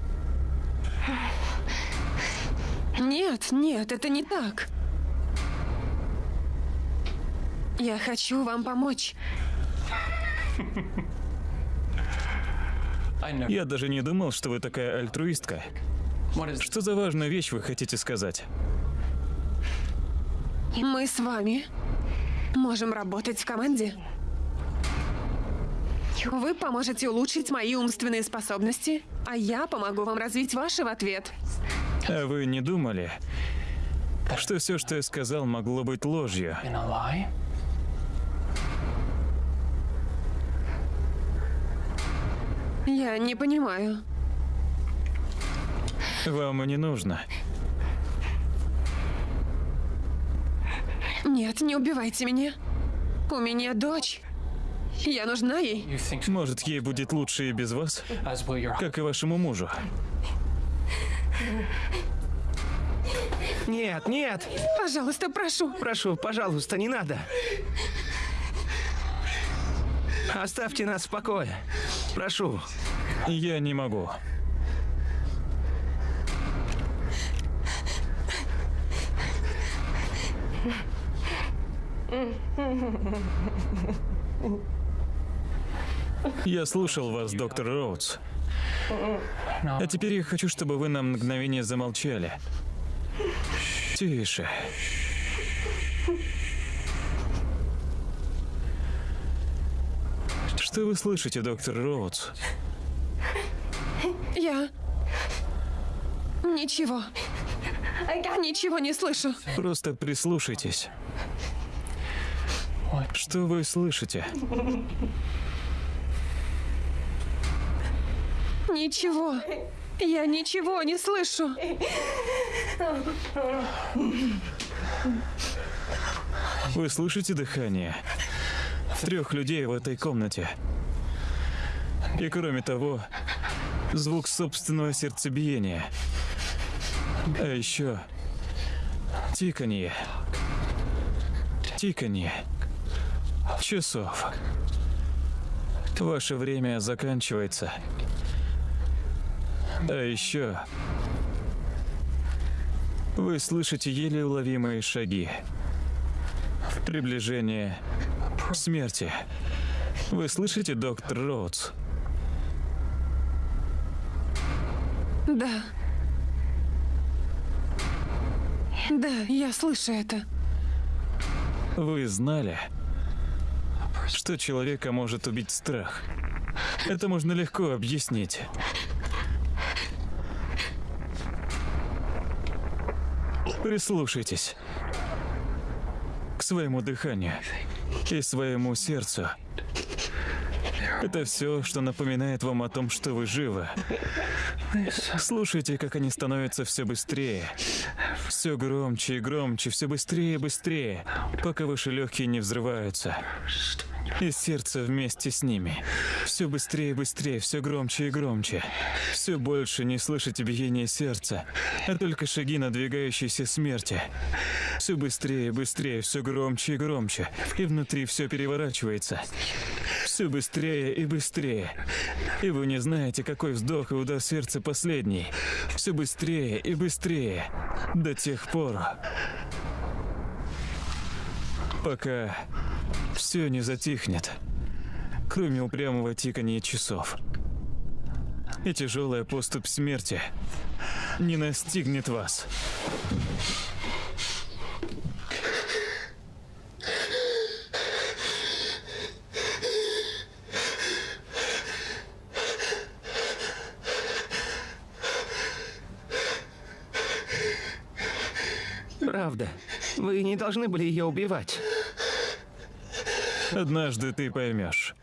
C: Нет, нет, это не так. Я хочу вам помочь.
D: Я даже не думал, что вы такая альтруистка. Что за важную вещь вы хотите сказать?
C: Мы с вами можем работать в команде. Вы поможете улучшить мои умственные способности, а я помогу вам развить ваши в ответ.
D: А вы не думали, что все, что я сказал, могло быть ложью?
C: Я не понимаю.
D: Вам и не нужно.
C: Нет, не убивайте меня. У меня дочь. Я нужна ей.
D: Может, ей будет лучше и без вас, как и вашему мужу.
A: Нет, нет!
C: Пожалуйста, прошу.
A: Прошу, пожалуйста, не надо. Оставьте нас в покое. Прошу.
D: Я не могу. Я слушал вас, доктор Роудс. А теперь я хочу, чтобы вы на мгновение замолчали. Тише. Что вы слышите, доктор Роудс?
C: Я... Ничего. Ничего не слышу.
D: Просто прислушайтесь. Что вы слышите?
C: Ничего. Я ничего не слышу.
D: Вы слышите дыхание? Трех людей в этой комнате. И кроме того, звук собственного сердцебиения. А еще тиканье. Тиканье. Часов. Ваше время заканчивается. А еще вы слышите еле уловимые шаги. Приближение смерти. Вы слышите, доктор Роудс?
C: Да. Да, я слышу это.
D: Вы знали, что человека может убить страх? Это можно легко объяснить. Прислушайтесь к своему дыханию и своему сердцу. Это все, что напоминает вам о том, что вы живы. Слушайте, как они становятся все быстрее. Все громче и громче, все быстрее и быстрее, пока ваши легкие не взрываются. И сердце вместе с ними. Все быстрее и быстрее, все громче и громче. Все больше не слышите биение сердца, а только шаги надвигающейся смерти. Все быстрее и быстрее, все громче и громче. И внутри все переворачивается. Все быстрее и быстрее. И вы не знаете, какой вздох и удар сердца последний. Все быстрее и быстрее. До тех пор, пока все не затихнет, кроме упрямого тикания часов. И тяжелая поступь смерти не настигнет вас.
A: Правда. Вы не должны были ее убивать.
D: Однажды ты поймешь.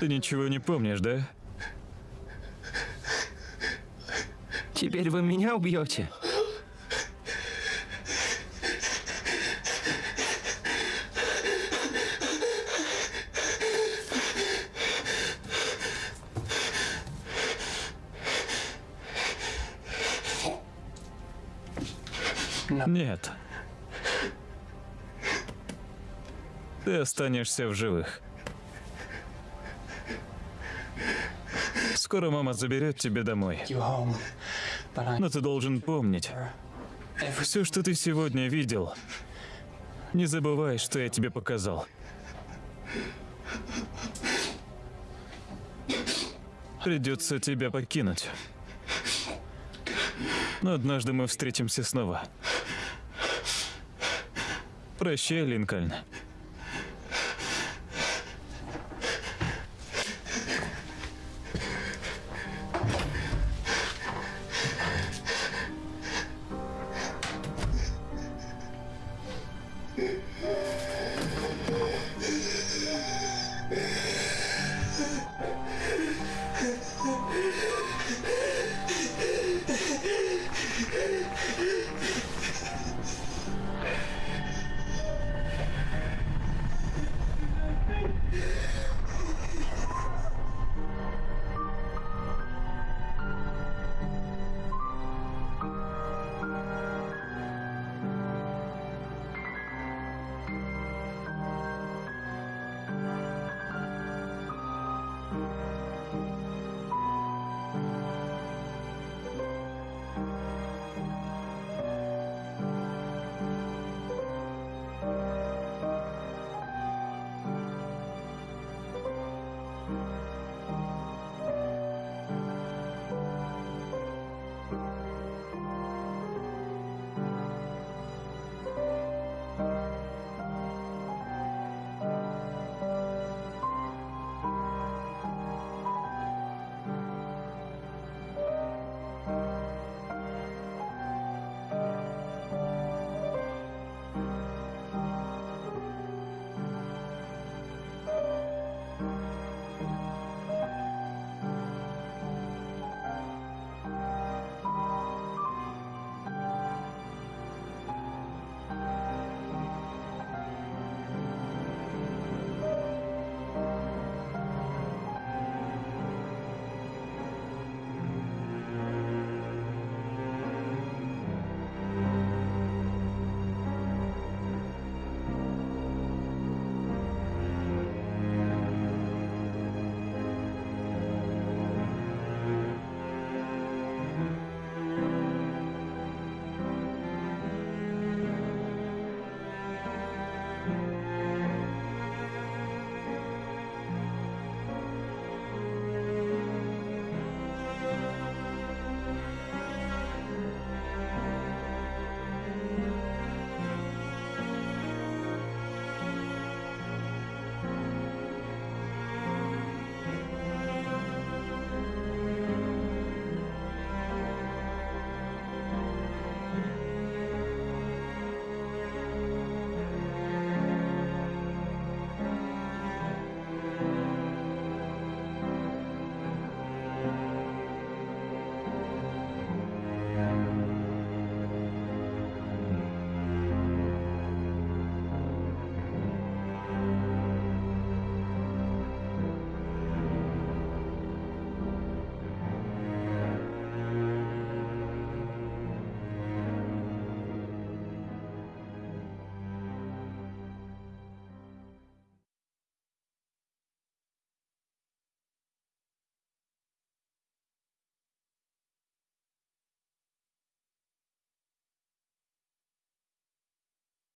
D: Ты ничего не помнишь, да?
A: Теперь вы меня убьете.
D: Нет. Ты останешься в живых. Скоро мама заберет тебя домой. Но ты должен помнить, все, что ты сегодня видел, не забывай, что я тебе показал. Придется тебя покинуть. Но однажды мы встретимся снова. Прощай, Линкольн.